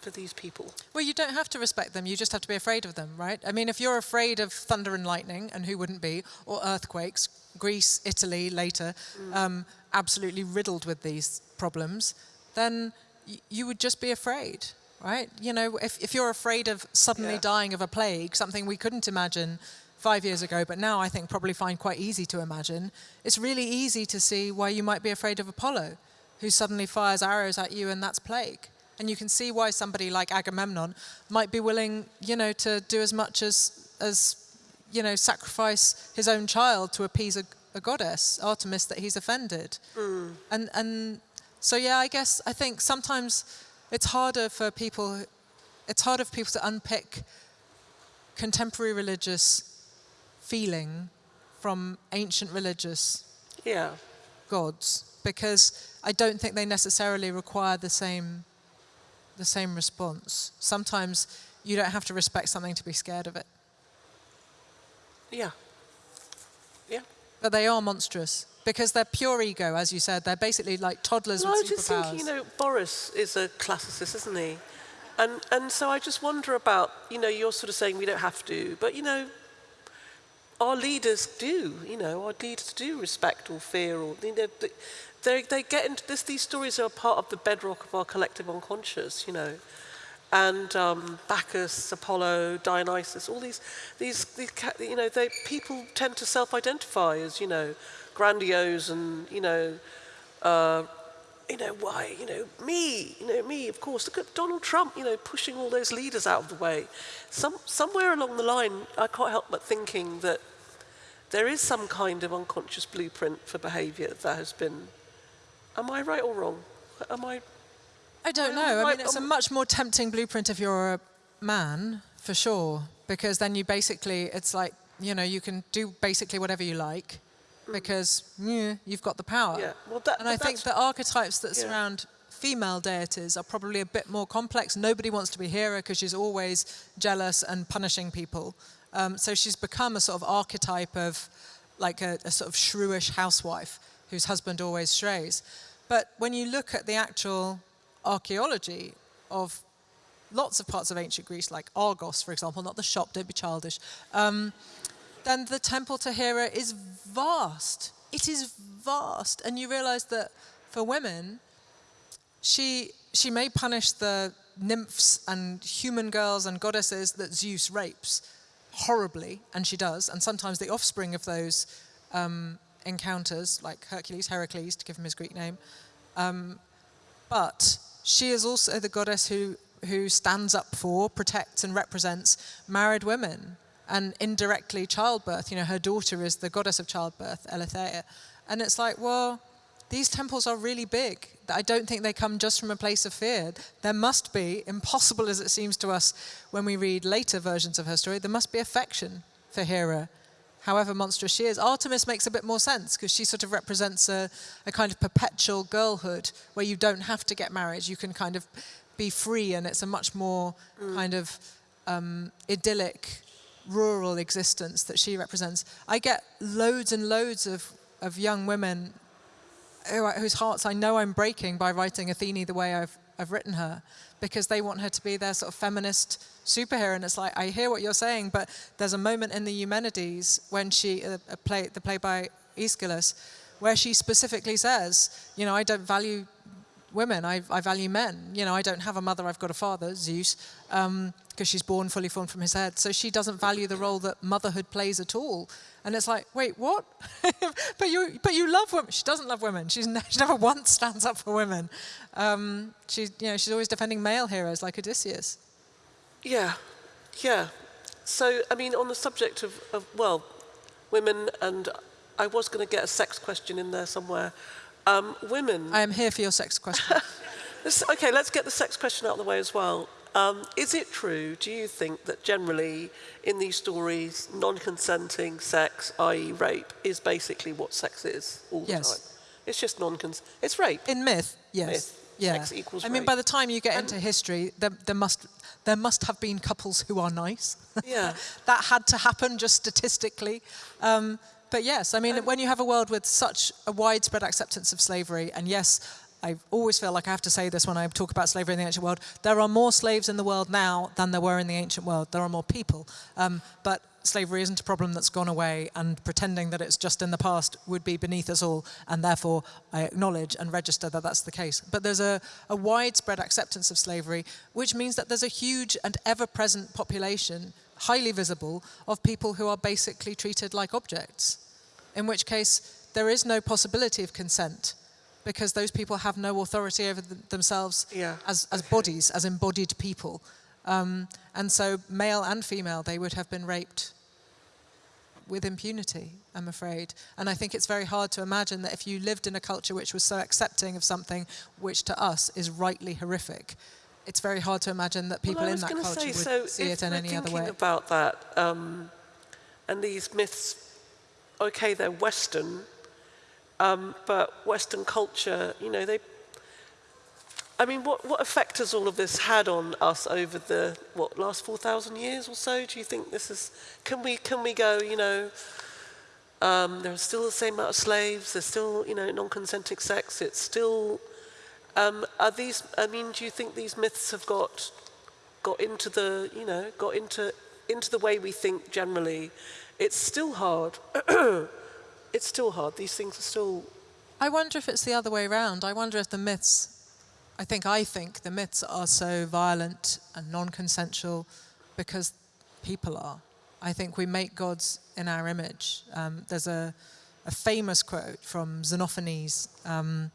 for these people? Well, you don't have to respect them, you just have to be afraid of them, right? I mean, if you're afraid of thunder and lightning, and who wouldn't be, or earthquakes, Greece, Italy later, um, absolutely riddled with these problems, then y- you would just be afraid, right? You know, if, if you're afraid of suddenly Yeah. dying of a plague, something we couldn't imagine five years ago, but now I think probably find quite easy to imagine, it's really easy to see why you might be afraid of Apollo, who suddenly fires arrows at you and that's plague. And you can see why somebody like Agamemnon might be willing, you know, to do as much as, as you know, sacrifice his own child to appease a, a goddess, Artemis, that he's offended. Mm. And, and so, yeah, I guess I think sometimes it's harder for people, it's harder for people to unpick contemporary religious feeling from ancient religious Yeah. gods because I don't think they necessarily require the same the same response. Sometimes you don't have to respect something to be scared of it. Yeah. Yeah. But they are monstrous because they're pure ego, as you said. They're basically like toddlers Well, I with was just superpowers. thinking, you know, Boris is a classicist, isn't he? And and so I just wonder about, you know, you're sort of saying we don't have to, but you know, our leaders do, you know, our leaders do respect or fear or you know, they get into this. These stories are part of the bedrock of our collective unconscious, you know. And um, Bacchus, Apollo, Dionysus, all these, these, these, you know, they people tend to self-identify as, you know, grandiose and, you know, uh, you know, why, you know, me, you know, me, of course. Look at Donald Trump, you know, pushing all those leaders out of the way. Some, somewhere along the line, I can't help but thinking that there is some kind of unconscious blueprint for behaviour that has been. Am I right or wrong? Am I? I don't know. I mean, it's a much more tempting blueprint if you're a man, for sure, because then you basically, it's like, you know, you can do basically whatever you like because yeah, you've got the power. Yeah, well, that- and I think the archetypes that Yeah. surround female deities are probably a bit more complex. Nobody wants to be Hera because she's always jealous and punishing people. Um, so she's become a sort of archetype of like a, a sort of shrewish housewife whose husband always strays. But when you look at the actual archaeology of lots of parts of ancient Greece, like Argos, for example, not the shop, don't be childish, um, then the temple to Hera is vast. It is vast. And you realize that for women, she, she may punish the nymphs and human girls and goddesses that Zeus rapes horribly, and she does, and sometimes the offspring of those um, encounters, like Hercules, Heracles, to give him his Greek name, um, but she is also the goddess who, who stands up for, protects, and represents married women and indirectly childbirth. You know, her daughter is the goddess of childbirth, Eileithyia. And it's like, well, these temples are really big. I don't think they come just from a place of fear. There must be, impossible as it seems to us when we read later versions of her story, there must be affection for Hera, however monstrous she is. Artemis makes a bit more sense because she sort of represents a, a kind of perpetual girlhood where you don't have to get married. You can kind of be free, and it's a much more kind of um, idyllic, rural existence that she represents. I get loads and loads of, of young women who, whose hearts I know I'm breaking by writing Athene the way I've, I've written her, because they want her to be their sort of feminist superhero. And it's like, I hear what you're saying, but there's a moment in the Eumenides when she, uh, a play, the play by Aeschylus, where she specifically says, you know, I don't value women, I, I value men. You know, I don't have a mother, I've got a father, Zeus, because because she's born fully formed from his head. So she doesn't value the role that motherhood plays at all. And it's like, wait, what? but you, but you love women. She doesn't love women. She's ne- she never once stands up for women. Um, she's, you know, she's always defending male heroes like Odysseus. Yeah, yeah. So, I mean, on the subject of, of well, women, and I was going to get a sex question in there somewhere. Um, women. I am here for your sex question. Okay, let's get the sex question out of the way as well. Um, is it true, do you think, that generally in these stories, non consenting sex, i.e., rape, is basically what sex is all the Yes. time? It's just non consent. It's rape. In myth, yes. Myth. Yeah. Sex equals I mean, by the time you get into history, there, there, must, there must have been couples who are nice. Yeah. that had to happen just statistically. Um, but yes, I mean, when you have a world with such a widespread acceptance of slavery, and yes, I always feel like I have to say this when I talk about slavery in the ancient world, there are more slaves in the world now than there were in the ancient world. There are more people. Um, but slavery isn't a problem that's gone away, and pretending that it's just in the past would be beneath us all, and therefore I acknowledge and register that that's the case. But there's a, a widespread acceptance of slavery, which means that there's a huge and ever present population, highly visible, of people who are basically treated like objects, in which case there is no possibility of consent. Because those people have no authority over th- themselves Yeah, as, as bodies, as embodied people. Um, and so, male and female, they would have been raped with impunity, I'm afraid. And I think it's very hard to imagine that if you lived in a culture which was so accepting of something which to us is rightly horrific, it's very hard to imagine that people well, in that culture say, would so see it in any other way. about that, um, and these myths, okay, they're Western, um, but Western culture, you know, they. I mean, what, what effect has all of this had on us over the what last four thousand years or so? Do you think this is? Can we can we go? You know, um, there are still the same amount of slaves. There's still you know non-consenting sex. It's still. Um, are these? I mean, do you think these myths have got got into the you know got into into the way we think generally? It's still hard. it's still hard. These things are still. I wonder if it's the other way around. I wonder if the myths, I think I think the myths are so violent and non consensual because people are. I think we make gods in our image. Um, there's a, a famous quote from Xenophanes um,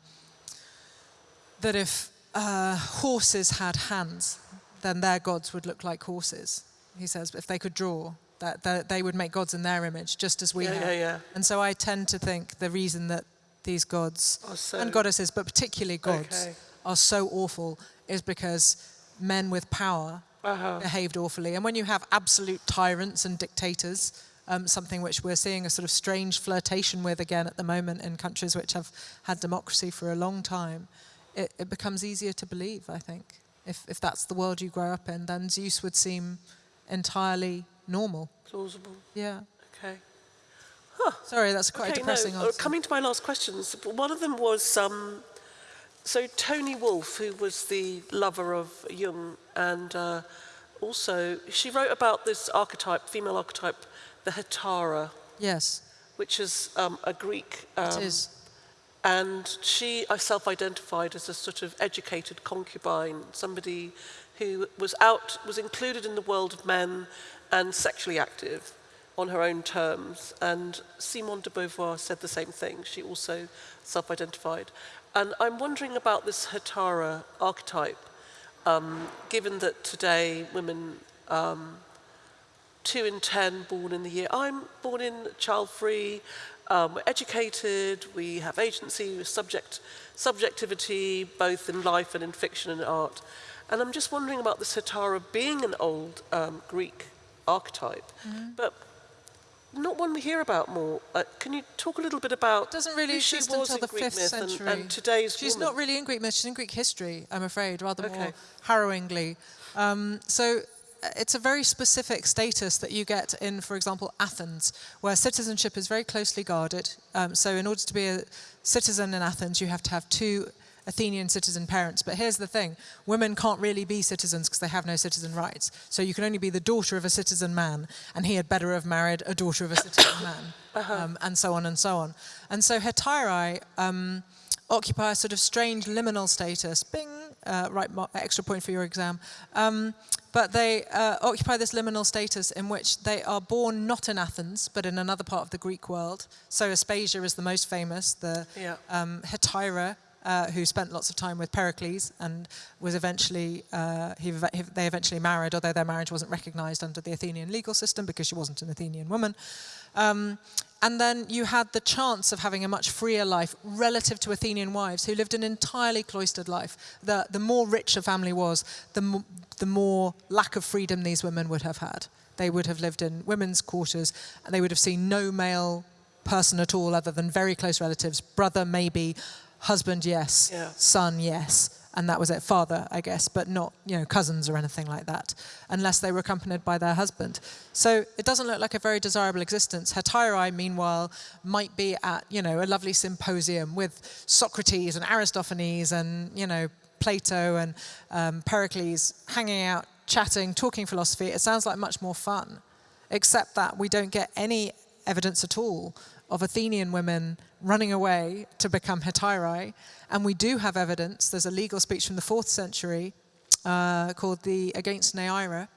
that if uh, horses had hands, then their gods would look like horses. He says, if they could draw, that, that they would make gods in their image, just as we Yeah, have. yeah, yeah. And so I tend to think the reason that these gods so- and goddesses, but particularly gods, Okay. are so awful is because men with power Uh-huh. behaved awfully. And when you have absolute tyrants and dictators, um, something which we're seeing a sort of strange flirtation with again at the moment in countries which have had democracy for a long time, it, it becomes easier to believe, I think. If, if that's the world you grow up in, then Zeus would seem entirely normal. Plausible. Yeah. Okay. Sorry, that's quite okay, a depressing no, uh, answer. coming to my last questions, one of them was um, so Toni Wolff, who was the lover of Jung, and uh, also she wrote about this archetype, female archetype, the Hetaira, yes, which is um, a Greek. Um, it is. And she self-identified as a sort of educated concubine, somebody who was out, was included in the world of men and sexually active on her own terms. And Simone de Beauvoir said the same thing. She also self-identified. And I'm wondering about this Hetaira archetype, um, given that today women um, two in ten born in the year. I'm born in child-free. Um, we're educated. We have agency, subject, subjectivity, both in life and in fiction and art. And I'm just wondering about the Satara being an old um, Greek archetype, but not one we hear about more. Uh, can you talk a little bit about? doesn't really who she exist was until in the Greek fifth myth and- century. And, today's She's woman? not really in Greek myth. She's in Greek history, I'm afraid, rather more harrowingly. Um, so uh, it's a very specific status that you get in, for example, Athens, where citizenship is very closely guarded. Um, so in order to be a citizen in Athens, you have to have two Athenian citizen parents. But here's the thing women can't really be citizens because they have no citizen rights. So you can only be the daughter of a citizen man, and he had better have married a daughter of a citizen man, um, and so on and so on. And so Hetairai um, occupy a sort of strange liminal status. Bing, uh, right, extra point for your exam. Um, but they uh, occupy this liminal status in which they are born not in Athens, but in another part of the Greek world. So Aspasia is the most famous, the Yeah. um, Hetaira, uh, who spent lots of time with Pericles and was eventually, uh, he, he- they eventually married, although their marriage wasn't recognized under the Athenian legal system because she wasn't an Athenian woman. Um, and then you had the chance of having a much freer life relative to Athenian wives who lived an entirely cloistered life. The, the more rich a family was, the, the more lack of freedom these women would have had. They would have lived in women's quarters and they would have seen no male person at all other than very close relatives, brother maybe, husband yes, Yeah. son yes, and that was it, father I guess, but not you know cousins or anything like that, unless they were accompanied by their husband. So it doesn't look like a very desirable existence. Hetairae, meanwhile, might be at you know a lovely symposium with Socrates and Aristophanes and you know Plato and um, Pericles hanging out, chatting, talking philosophy. It sounds like much more fun, except that we don't get any evidence at all of Athenian women running away to become Hetairae. And we do have evidence, there's a legal speech from the fourth century uh, called the Against Neaira,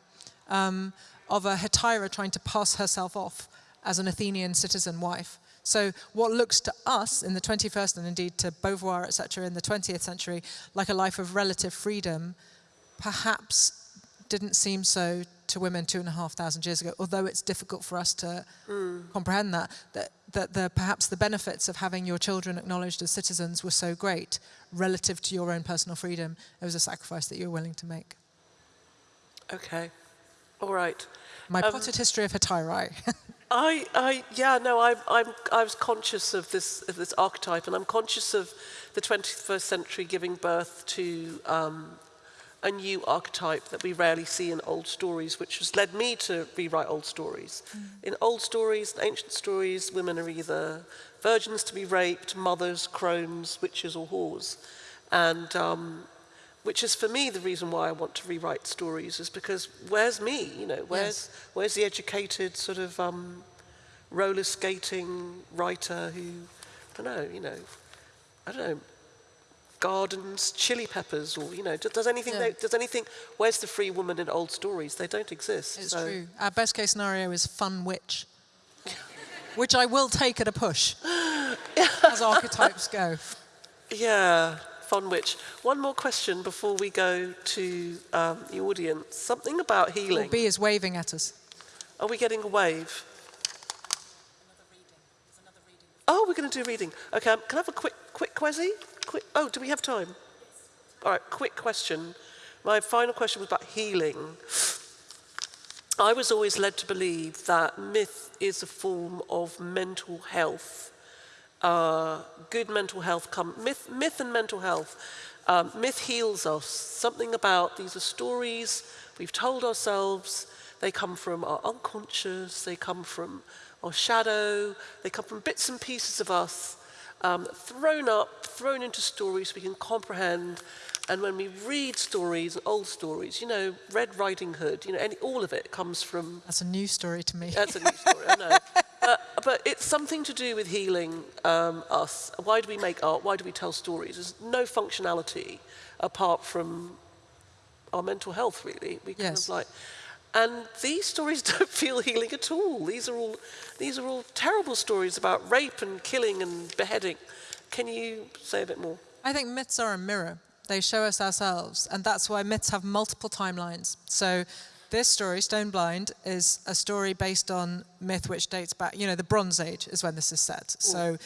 um, of a Hetaira trying to pass herself off as an Athenian citizen wife. So what looks to us in the 21st and indeed to Beauvoir, etc., in the 20th century, like a life of relative freedom, perhaps didn't seem so to women two and a half thousand years ago, although it's difficult for us to comprehend that, that, that the, perhaps the benefits of having your children acknowledged as citizens were so great relative to your own personal freedom, it was a sacrifice that you were willing to make. Okay. All right. My Um, potted history of Hetairae. I, I, yeah, no, I, I'm, I was conscious of this, of this archetype, and I'm conscious of the 21st century giving birth to um, a new archetype that we rarely see in old stories, which has led me to rewrite old stories. In old stories, ancient stories, women are either virgins to be raped, mothers, crones, witches, or whores, and um, which is for me the reason why I want to rewrite stories is because where's me? You know, where's where's the educated sort of um, roller skating writer who, I don't know, you know, I don't know, gardens chili peppers or you know, does, does anything Yeah. they, does anything? Where's the free woman in old stories? They don't exist. It's so- true. Our best case scenario is fun witch, which I will take at a push, as archetypes go. Yeah, fun witch. One more question before we go to um, the audience. Something about Or healing. Bee is waving at us. Are we getting a wave? Oh, we're going to do reading. Okay, um, can I have a quick, quick quizzy? Quick. Oh, do we have time? All right, quick question. My final question was about healing. I was always led to believe that myth is a form of mental health. Uh, good mental health come myth, myth and mental health. Um, myth heals us. Something about these are stories we've told ourselves. They come from our unconscious. They come from our shadow. They come from bits and pieces of us um, thrown up, thrown into stories we can comprehend. And when we read stories, old stories, you know, Red Riding Hood, you know, any, all of it comes from That's a new story to me. that's a new story, I know. But, but it's something to do with healing um, us. Why do we make art? Why do we tell stories? There's no functionality apart from our mental health, really. We kind Yes. of like, and these stories don't feel healing at all. These are all, these are all terrible stories about rape and killing and beheading. Can you say a bit more? I think myths are a mirror. They show us ourselves, and that's why myths have multiple timelines. So, this story, Stone Blind, is a story based on myth which dates back, you know, the Bronze Age is when this is set. So,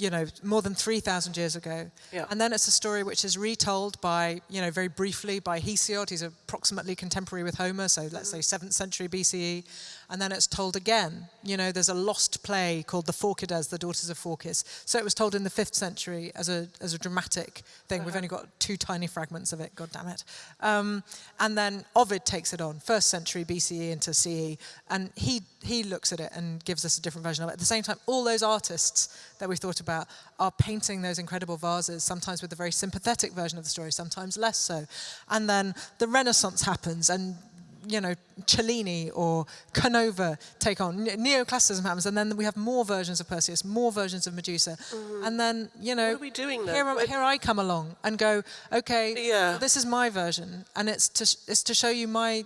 you know, more than 3,000 years ago. Yeah. And then it's a story which is retold by, you know, very briefly by Hesiod. He's approximately contemporary with Homer, so let's mm. say 7th century BCE. And then it's told again. You know, there's a lost play called The Phorcides, The Daughters of Phorcys. So it was told in the 5th century as a, as a dramatic thing. We've only got two tiny fragments of it, god damn it. Um, and then Ovid takes it on, 1st century BCE into CE. And he, he looks at it and gives us a different version of it. At the same time, all those artists that we've thought about are painting those incredible vases, sometimes with a very sympathetic version of the story, sometimes less so. And then the Renaissance happens and you know, Cellini or Canova take on, neoclassicism happens, and then we have more versions of Perseus, more versions of Medusa. Mm-hmm. And then, you know, What are we doing here, I- here I come along and go, okay, Yeah. this is my version, and it's to, it's to show you my,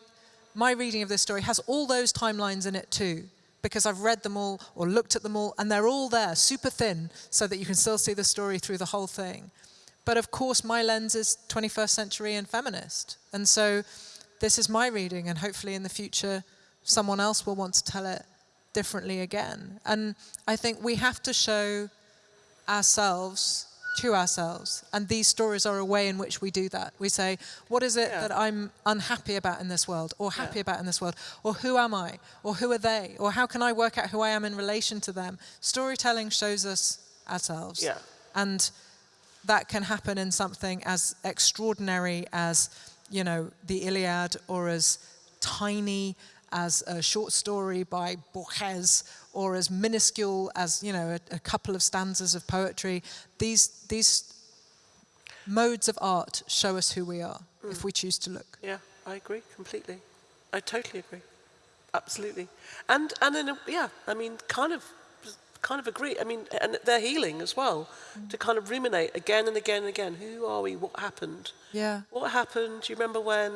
my reading of this story has all those timelines in it too, because I've read them all or looked at them all, and they're all there, super thin, so that you can still see the story through the whole thing. But of course, my lens is 21st century and feminist. And so this is my reading, and hopefully in the future, someone else will want to tell it differently again. And I think we have to show ourselves to ourselves. And these stories are a way in which we do that. We say, what is it Yeah. that I'm unhappy about in this world, or happy Yeah. about in this world, or who am I, or who are they, or how can I work out who I am in relation to them? Storytelling shows us ourselves. Yeah. And that can happen in something as extraordinary as, you know, the Iliad, or as tiny as a short story by Borges, or as minuscule as, you know, a, a couple of stanzas of poetry. These, these modes of art show us who we are hmm. if we choose to look. Yeah, I agree completely. I totally agree. Absolutely. And and in a, yeah, I mean, kind of, kind of agree. I mean, and they're healing as well. To kind of ruminate again and again and again. Who are we? What happened? Yeah. What happened? Do you remember when?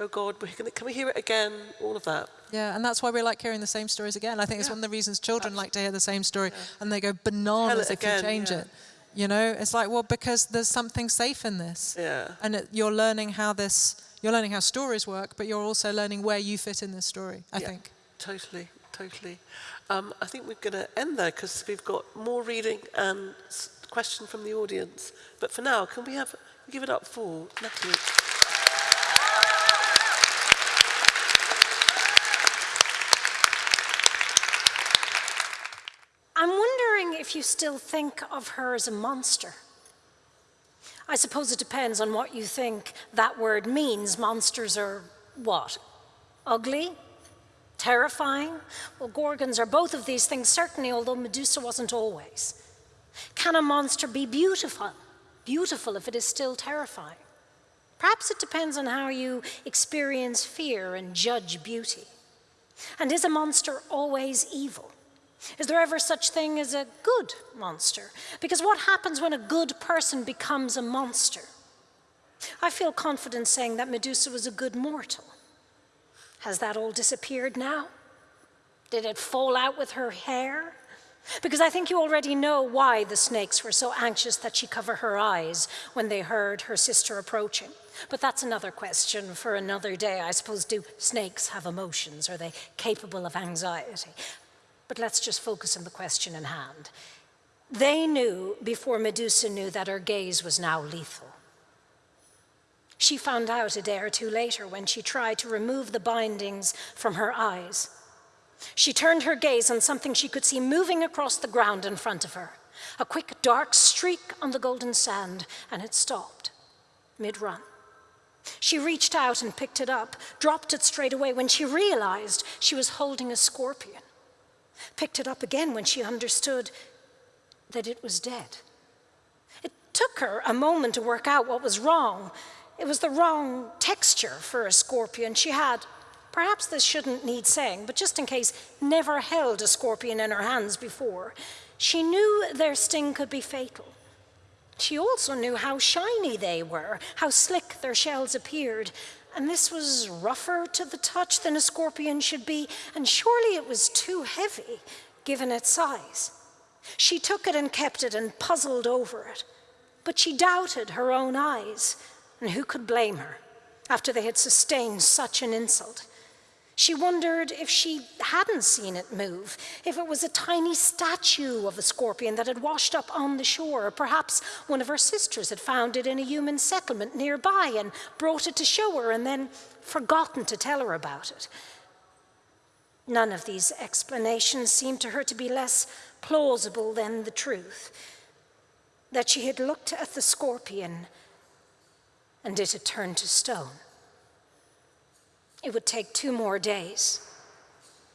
Oh God, we can, can we hear it again? All of that. Yeah, and that's why we like hearing the same stories again. I think it's Yeah. one of the reasons children like to hear the same story and they go bananas if again, you change yeah. it. You know, it's like, well, because there's something safe in this. Yeah. And it, you're learning how this, you're learning how stories work, but you're also learning where you fit in this story, I Yeah, think. Totally, totally. Um, I think we're going to end there because we've got more reading and question from the audience. But for now, can we have give it up for Natalie? I'm wondering if you still think of her as a monster. I suppose it depends on what you think that word means. Monsters are what? Ugly? Terrifying? Well, Gorgons are both of these things, certainly, although Medusa wasn't always. Can a monster be beautiful? Beautiful if it is still terrifying. Perhaps it depends on how you experience fear and judge beauty. And is a monster always evil? Is there ever such thing as a good monster? Because what happens when a good person becomes a monster? I feel confident saying that Medusa was a good mortal. Has that all disappeared now? Did it fall out with her hair? Because I think you already know why the snakes were so anxious that she cover her eyes when they heard her sister approaching. But that's another question for another day. I suppose, do snakes have emotions? Are they capable of anxiety? But let's just focus on the question in hand. They knew before Medusa knew that her gaze was now lethal. She found out a day or two later when she tried to remove the bindings from her eyes. She turned her gaze on something she could see moving across the ground in front of her. A quick dark streak on the golden sand, and it stopped mid run. She reached out and picked it up, dropped it straight away when she realized she was holding a scorpion. Picked it up again when she understood that it was dead. It took her a moment to work out what was wrong. It was the wrong texture for a scorpion. She had, perhaps this shouldn't need saying, but just in case, never held a scorpion in her hands before. She knew their sting could be fatal. She also knew how shiny they were, how slick their shells appeared. And this was rougher to the touch than a scorpion should be, and surely it was too heavy given its size. She took it and kept it and puzzled over it. But she doubted her own eyes, and who could blame her after they had sustained such an insult? She wondered if she hadn't seen it move, if it was a tiny statue of a scorpion that had washed up on the shore, or perhaps one of her sisters had found it in a human settlement nearby and brought it to show her and then forgotten to tell her about it. None of these explanations seemed to her to be less plausible than the truth that she had looked at the scorpion and it had turned to stone. It would take two more days,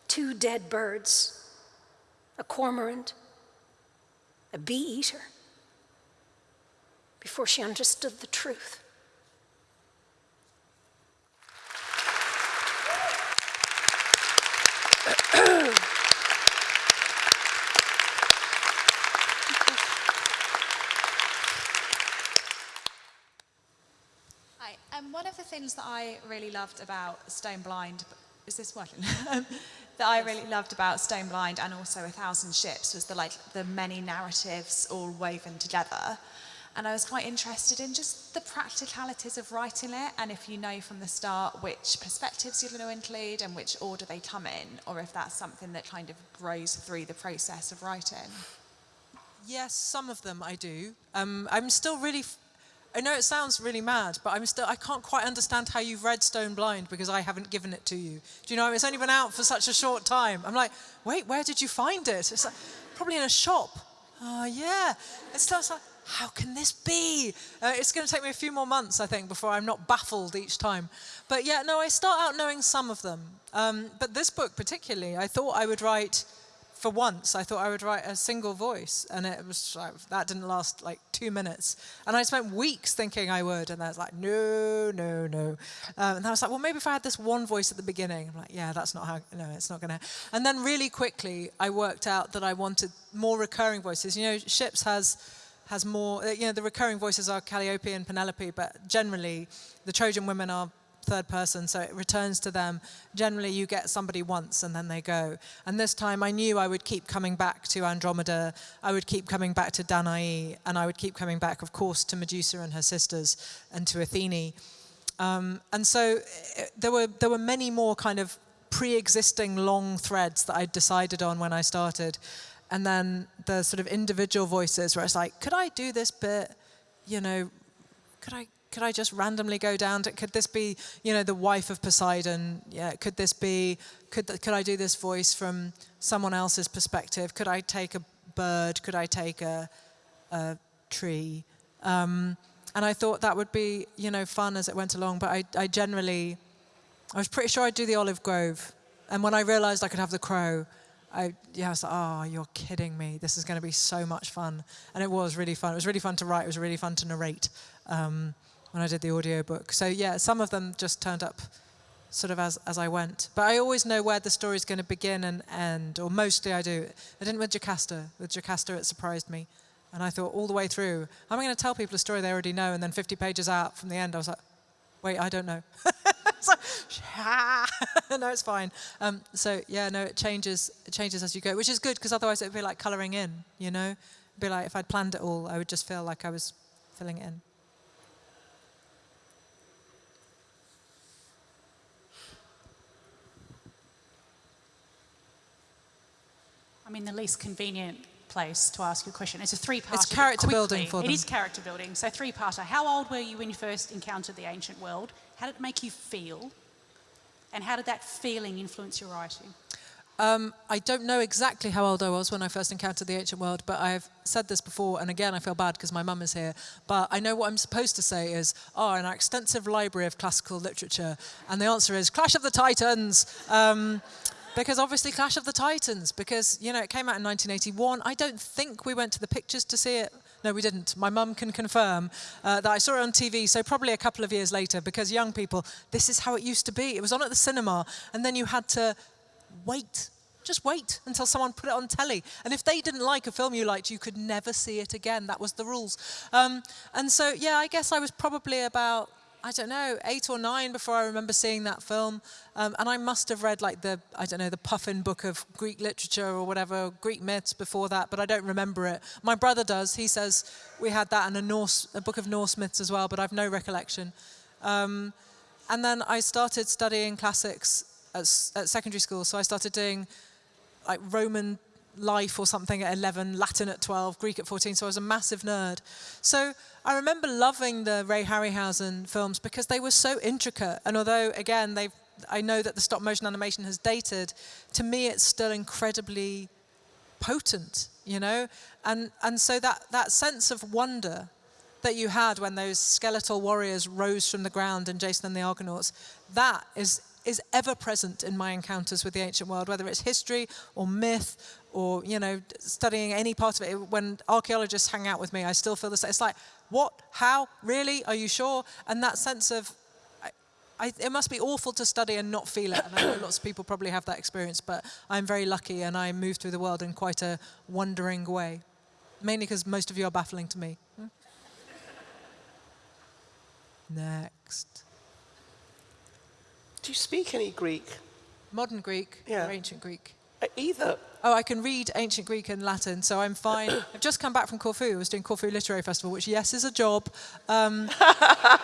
two dead birds, a cormorant, a bee eater, before she understood the truth. Hi. Um, one of the things that I really loved about Stone Blind is this working? Um, that I really loved about Stone Blind and also A Thousand Ships was the like the many narratives all woven together. And I was quite interested in just the practicalities of writing it and if you know from the start which perspectives you're going to include and which order they come in, or if that's something that kind of grows through the process of writing. Yes, some of them I do. Um, I'm still really. I know it sounds really mad, but I'm still. I can't quite understand how you've read Stone Blind because I haven't given it to you. Do you know? It's only been out for such a short time. I'm like, wait, where did you find it? It's like, probably in a shop. Oh yeah. It starts like, how can this be? Uh, it's going to take me a few more months, I think, before I'm not baffled each time. But yeah, no, I start out knowing some of them. Um, but this book particularly, I thought I would write for once, I thought I would write a single voice, and it was like, that didn't last like two minutes. And I spent weeks thinking I would, and I was like, no, no, no. Um, and I was like, well, maybe if I had this one voice at the beginning, I'm like, yeah, that's not how, no, it's not going to. And then really quickly, I worked out that I wanted more recurring voices. You know, Ships has has more, you know, the recurring voices are Calliope and Penelope, but generally the Trojan women are third person, so it returns to them. Generally, you get somebody once and then they go. And this time I knew I would keep coming back to Andromeda, I would keep coming back to Danae, and I would keep coming back, of course, to Medusa and her sisters and to Athene. Um, and so eh, there, were, there were many more kind of pre-existing long threads that I decided on when I started. And then the sort of individual voices where it's like, could I do this bit, you know, could I could I just randomly go down to, could this be, you know, the wife of Poseidon? Yeah, could this be, could, could I do this voice from someone else's perspective? Could I take a bird? Could I take a, a tree? Um, and I thought that would be, you know, fun as it went along, but I, I generally, I was pretty sure I'd do the olive grove. And when I realized I could have the crow, I, yeah, I was like, oh, you're kidding me. This is going to be so much fun. And it was really fun. It was really fun to write. It was really fun to narrate. Um, when I did the audiobook. So yeah, some of them just turned up sort of as, as I went. But I always know where the story's going to begin and end, or mostly I do. I didn't with Jocasta. With Jocasta, it surprised me. And I thought all the way through, I'm going to tell people a story they already know, and then 50 pages out from the end, I was like, wait, I don't know. so, no, it's fine. Um, so yeah, no, it changes. It changes as you go, which is good because otherwise it would be like colouring in. You know, It'd be like if I'd planned it all, I would just feel like I was filling it in. I mean, the least convenient place to ask you a question. It's a three-part. It's character building for them. It is character building. So three-parter. How old were you when you first encountered the ancient world? How did it make you feel? And how did that feeling influence your writing? Um, I don't know exactly how old I was when I first encountered the ancient world, but I've said this before, and again, I feel bad because my mum is here. But I know what I'm supposed to say is, oh, an extensive library of classical literature. And the answer is Clash of the Titans. Um, because obviously Clash of the Titans, because, you know, it came out in 1981. I don't think we went to the pictures to see it. No, we didn't. My mum can confirm uh, that I saw it on TV, so probably a couple of years later, because young people, this is how it used to be. It was on at the cinema, and then you had to wait just wait until someone put it on telly. And if they didn't like a film you liked, you could never see it again. That was the rules. Um, and so, yeah, I guess I was probably about I don't know, eight or nine before I remember seeing that film. Um, and I must have read like the, I don't know, the Puffin book of Greek literature or whatever, Greek myths before that, but I don't remember it. My brother does. He says we had that and a Norse, a book of Norse myths as well, but I've no recollection. Um, and then I started studying classics at, at secondary school. So I started doing like Roman life or something at 11, Latin at 12, Greek at 14, so I was a massive nerd. So I remember loving the Ray Harryhausen films because they were so intricate. And although, again, they I know that the stop motion animation has dated, to me it's still incredibly potent, you know? And, and so that, that sense of wonder that you had when those skeletal warriors rose from the ground in Jason and the Argonauts, that is, is ever present in my encounters with the ancient world, whether it's history or myth or, you know, studying any part of it. When archaeologists hang out with me, I still feel the same. It's like, what? How? Really? Are you sure? And that sense of, I, I, it must be awful to study and not feel it. And I know lots of people probably have that experience, but I'm very lucky and I move through the world in quite a wondering way. Mainly because most of you are baffling to me. Hmm? Next. Do you speak any Greek? Modern Greek Yeah. or ancient Greek? Either. Oh, I can read ancient Greek and Latin, so I'm fine. I've just come back from Corfu. I was doing Corfu Literary Festival, which, yes, is a job. Um,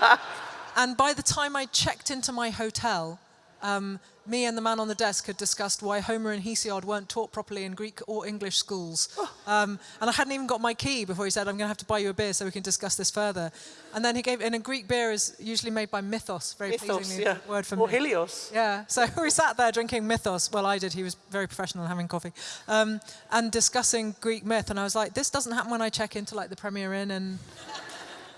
and by the time I checked into my hotel, um, me and the man on the desk had discussed why Homer and Hesiod weren't taught properly in Greek or English schools. Um, and I hadn't even got my key before he said, I'm going to have to buy you a beer so we can discuss this further. And then he gave, and a Greek beer is usually made by Mythos, very Mythos, pleasingly, yeah. word for Or myth. Helios. Yeah, so we sat there drinking Mythos. Well, I did. He was very professional having coffee. Um, and discussing Greek myth. And I was like, this doesn't happen when I check into like the Premier Inn and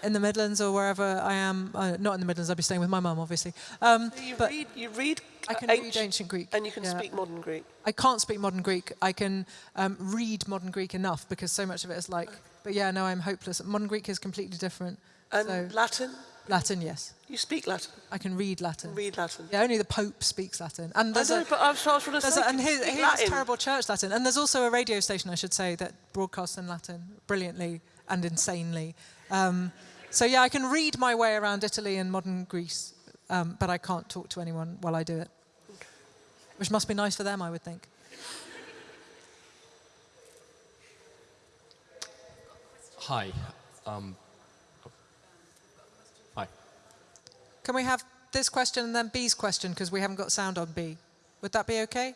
in the Midlands or wherever I am. Uh, not in the Midlands, I'd be staying with my mum, obviously. Um, So you but read, you read I can uh, read ancient Greek. and you can yeah. speak modern Greek. I can't speak modern Greek. I can um, read modern Greek enough because so much of it is like, but yeah, no, I'm hopeless. Modern Greek is completely different. And so Latin? Latin, yes. You speak Latin. I can read Latin. Read Latin. Yeah, only the Pope speaks Latin. And I there's a, but I was, trying to say, a, and can you here's terrible church Latin. And there's also a radio station, I should say, that broadcasts in Latin brilliantly and insanely. Um, so yeah, I can read my way around Italy and modern Greece, um, but I can't talk to anyone while I do it. Which must be nice for them, I would think. Hi. Um, hi. Can we have this question and then Bee's question because we haven't got sound on Bee? Would that be okay?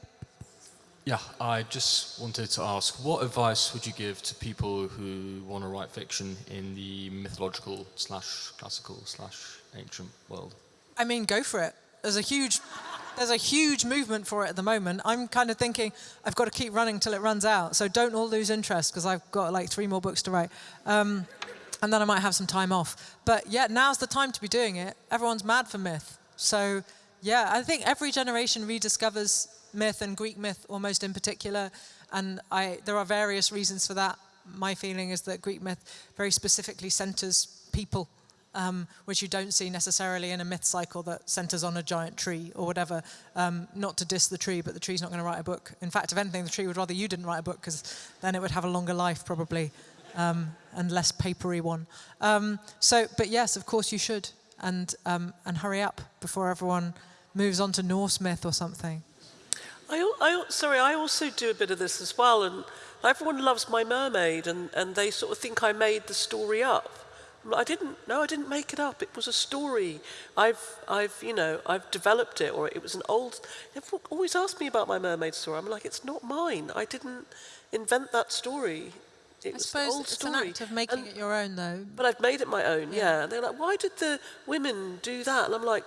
Yeah, I just wanted to ask, what advice would you give to people who want to write fiction in the mythological slash classical slash ancient world? I mean, go for it. There's a huge, there's a huge movement for it at the moment. I'm kind of thinking I've got to keep running till it runs out. So don't all lose interest because I've got like three more books to write, um, and then I might have some time off. But yeah, now's the time to be doing it. Everyone's mad for myth. So yeah, I think every generation rediscovers myth and Greek myth almost in particular, and I there are various reasons for that. My feeling is that Greek myth very specifically centers people um, which you don't see necessarily in a myth cycle that centers on a giant tree or whatever. Um, not to diss the tree, but the tree's not going to write a book. In fact, if anything, the tree would rather you didn't write a book because then it would have a longer life probably um, and less papery one. Um, so, but yes, of course you should, and um, and hurry up before everyone moves on to Norse myth or something. I, I, sorry, I also do a bit of this as well, and everyone loves My Mermaid, and, and they sort of think I made the story up. I didn't. No, I didn't make it up. It was a story. I've, I've, you know, I've developed it, or it was an old. Everyone always asks me about My Mermaid story. I'm like, it's not mine. I didn't invent that story. It I suppose it's story. an act of making And- it your own, though. But I've made it my own, yeah. And they're like, why did the women do that? And I'm like,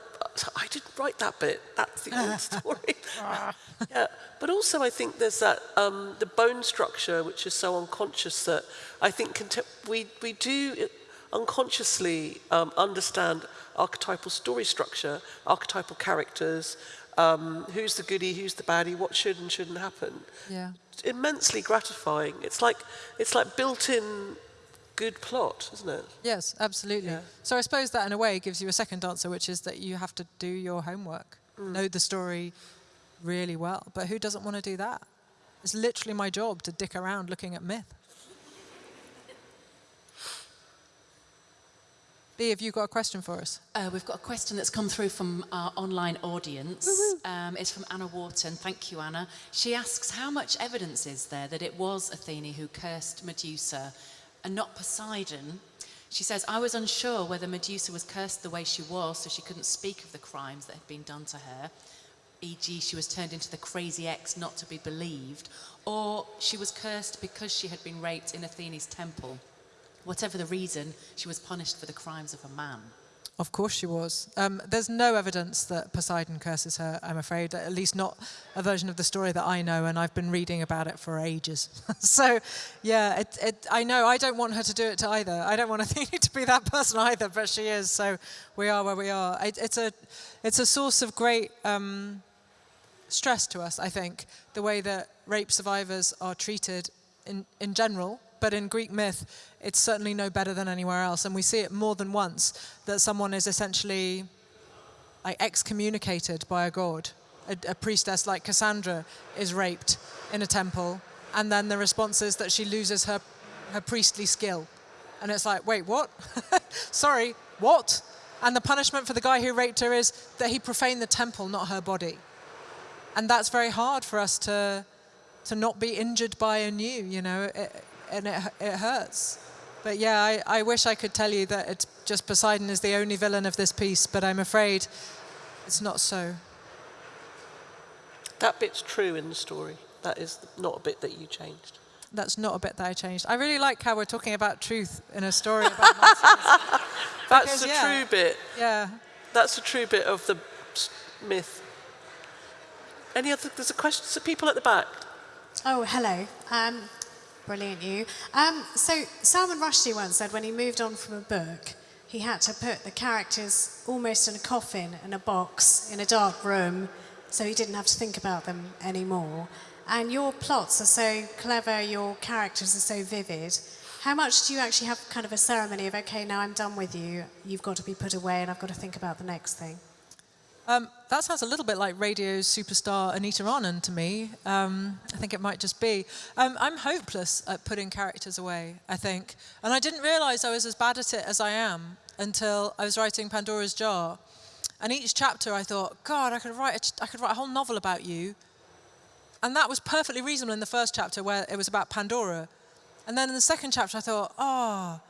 I didn't write that bit. That's the old story. yeah. But also, I think there's that um, the bone structure, which is so unconscious that I think contem- we we do unconsciously um, understand archetypal story structure, archetypal characters. Um, who's the goody? Who's the baddie? What should and shouldn't happen? Yeah. It's immensely gratifying. It's like it's like built-in good plot, isn't it? Yes, absolutely. Yeah. So I suppose that in a way gives you a second answer, which is that you have to do your homework, know the story really well. But who doesn't want to do that? It's literally my job to dick around looking at myth. Bee, have you got a question for us? Uh, we've got a question that's come through from our online audience. Um, it's from Anna Wharton. Thank you, Anna. She asks, how much evidence is there that it was Athene who cursed Medusa and not Poseidon? She says, I was unsure whether Medusa was cursed the way she was so she couldn't speak of the crimes that had been done to her, e.g., she was turned into the crazy ex not to be believed, or she was cursed because she had been raped in Athene's temple. Whatever the reason, she was punished for the crimes of a man. Of course she was. Um, there's no evidence that Poseidon curses her, I'm afraid, at least not a version of the story that I know, and I've been reading about it for ages. so, yeah, it, it, I know I don't want her to do it to either. I don't want Athene to be that person either, but she is, so we are where we are. It, it's, a, it's a source of great um, stress to us, I think, the way that rape survivors are treated in, in general, but in Greek myth, it's certainly no better than anywhere else. And we see it more than once that someone is essentially like excommunicated by a god. A, a priestess like Cassandra is raped in a temple, and then the response is that she loses her, her priestly skill. And it's like, wait, what? Sorry, what? And the punishment for the guy who raped her is that he profaned the temple, not her body. and that's very hard for us to to not be injured by a new, you know, it, and it, it hurts. But yeah, I, I wish I could tell you that it's just Poseidon is the only villain of this piece, but I'm afraid it's not so. That bit's true in the story. That is not a bit that you changed. That's not a bit that I changed. I really like how we're talking about truth in a story about monsters. That's Because, the yeah. true bit. Yeah. That's the true bit of the myth. Any other? There's a question. So people at the back. Oh, hello. Um, brilliant, you. Um, so Salman Rushdie once said when he moved on from a book, he had to put the characters almost in a coffin, in a box, in a dark room, so he didn't have to think about them anymore. And your plots are so clever, your characters are so vivid. How much do you actually have kind of a ceremony of, okay, now I'm done with you, you've got to be put away, and I've got to think about the next thing? Um, that sounds a little bit like radio's superstar Anita Anand to me. Um, I think it might just be. Um, I'm hopeless at putting characters away, I think. And I didn't realize I was as bad at it as I am until I was writing Pandora's Jar. And each chapter I thought, God, I could write I could write a whole novel about you. And that was perfectly reasonable in the first chapter where it was about Pandora. And then in the second chapter I thought, oh,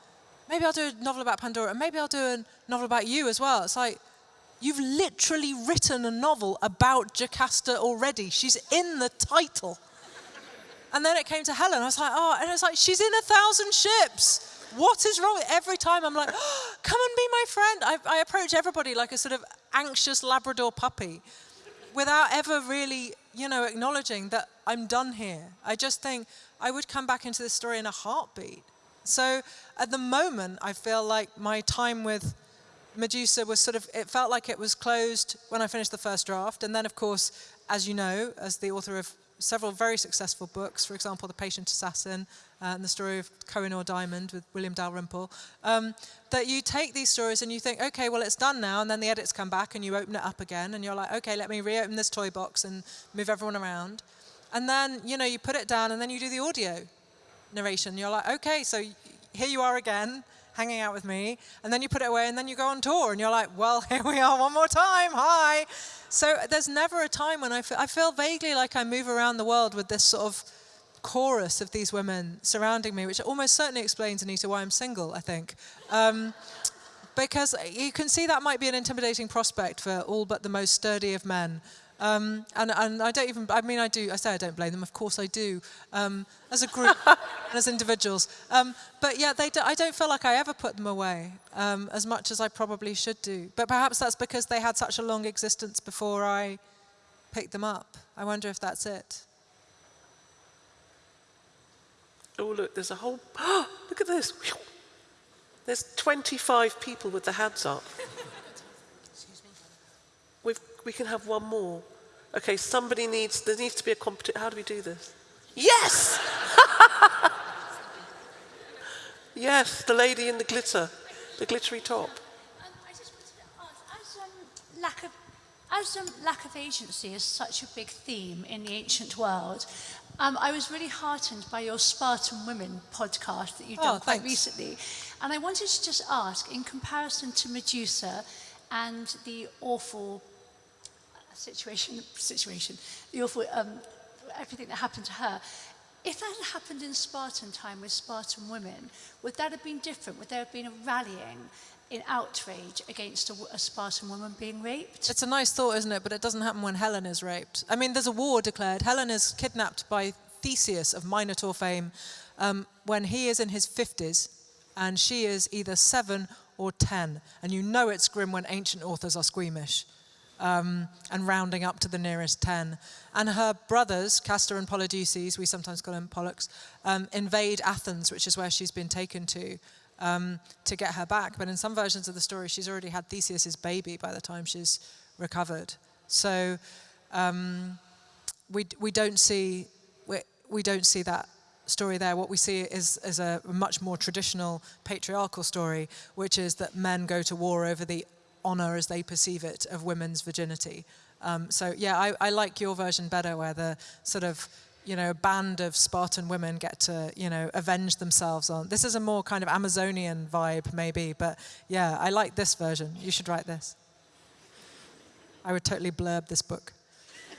maybe I'll do a novel about Pandora and maybe I'll do a novel about you as well. It's like, You've literally written a novel about Jocasta already. She's in the title. And then it came to Helen. I was like, oh, and it's like, she's in a thousand ships. What is wrong? Every time I'm like, oh, come and be my friend. I, I approach everybody like a sort of anxious Labrador puppy without ever really, you know, acknowledging that I'm done here. I just think I would come back into this story in a heartbeat. So at the moment, I feel like my time with Medusa was sort of, it felt like it was closed when I finished the first draft. And then, of course, as you know, as the author of several very successful books, for example, The Patient Assassin uh, and the story of Kohinoor Diamond with William Dalrymple, um, that you take these stories and you think, okay, well, it's done now. And then the edits come back and you open it up again and you're like, okay, let me reopen this toy box and move everyone around. And then, you know, you put it down and then you do the audio narration. You're like, okay, so here you are again hanging out with me, and then you put it away, and then you go on tour, and you're like, well, here we are one more time, hi. So there's never a time when I feel, I feel vaguely like I move around the world with this sort of chorus of these women surrounding me, which almost certainly explains, Anita, why I'm single, I think. Um, because you can see that might be an intimidating prospect for all but the most sturdy of men. Um, and, and I don't even, I mean, I do, I say I don't blame them, of course I do, um, as a group and as individuals. Um, but yeah, they do, I don't feel like I ever put them away um, as much as I probably should do. But perhaps that's because they had such a long existence before I picked them up. I wonder if that's it. Oh, look, there's a whole. look at this. There's 25 people with their hands up. We've, we can have one more. Okay, somebody needs. There needs to be a competition. How do we do this? Yes! yes, the lady in the glitter, the glittery top. Um, I just wanted to ask, as um, lack of, as um, lack of agency is such a big theme in the ancient world, um, I was really heartened by your Spartan Women podcast that you've Oh, done quite thanks. recently. And I wanted to just ask, in comparison to Medusa and the awful situation, situation, the awful, um, everything that happened to her, if that had happened in Spartan time with Spartan women, would that have been different? Would there have been a rallying in outrage against a Spartan woman being raped? It's a nice thought, isn't it? But it doesn't happen when Helen is raped. I mean, there's a war declared. Helen is kidnapped by Theseus of Minotaur fame um, when he is in his 50s and she is either seven or 10. And you know it's grim when ancient authors are squeamish um, and rounding up to the nearest 10. And her brothers, Castor and Polydeuces, we sometimes call them Pollux, um, invade Athens, which is where she's been taken to, um, to get her back. But in some versions of the story, she's already had Theseus's baby by the time she's recovered. So um, we, we, don't see, we, we don't see that story there. What we see is, is a much more traditional patriarchal story, which is that men go to war over the honor as they perceive it of women's virginity. Um, so yeah, I, I like your version better where the sort of, you know, band of Spartan women get to, you know, avenge themselves on. This is a more kind of Amazonian vibe maybe, but yeah, I like this version. You should write this. I would totally blurb this book.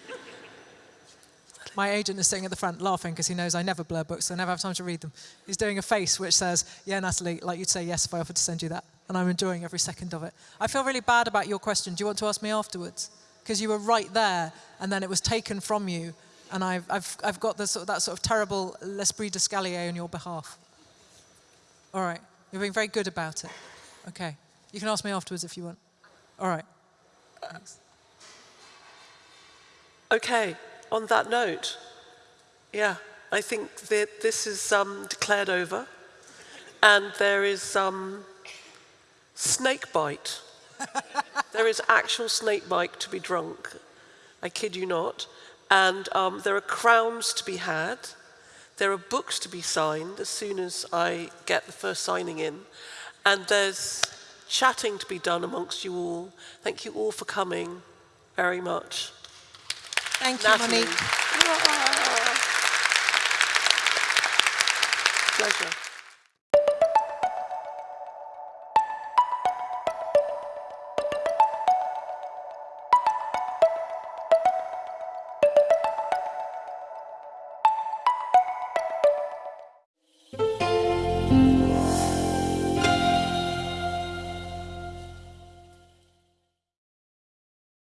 My agent is sitting at the front laughing because he knows I never blur books, so I never have time to read them. He's doing a face which says, Yeah, Natalie, like you'd say yes if I offered to send you that. And I'm enjoying every second of it. I feel really bad about your question. Do you want to ask me afterwards? Because you were right there, and then it was taken from you, and I've, I've, I've got this, that sort of terrible l'esprit d'escalier on your behalf. All right. You're being very good about it. Okay. You can ask me afterwards if you want. All right. Thanks. Okay, on that note, yeah, I think that this is um, declared over. And there is um, snake bite. there is actual snake bite to be drunk. I kid you not. And um, there are crowns to be had. There are books to be signed as soon as I get the first signing in. And there's chatting to be done amongst you all. Thank you all for coming very much. Thank you, Natalie. Monique. Pleasure.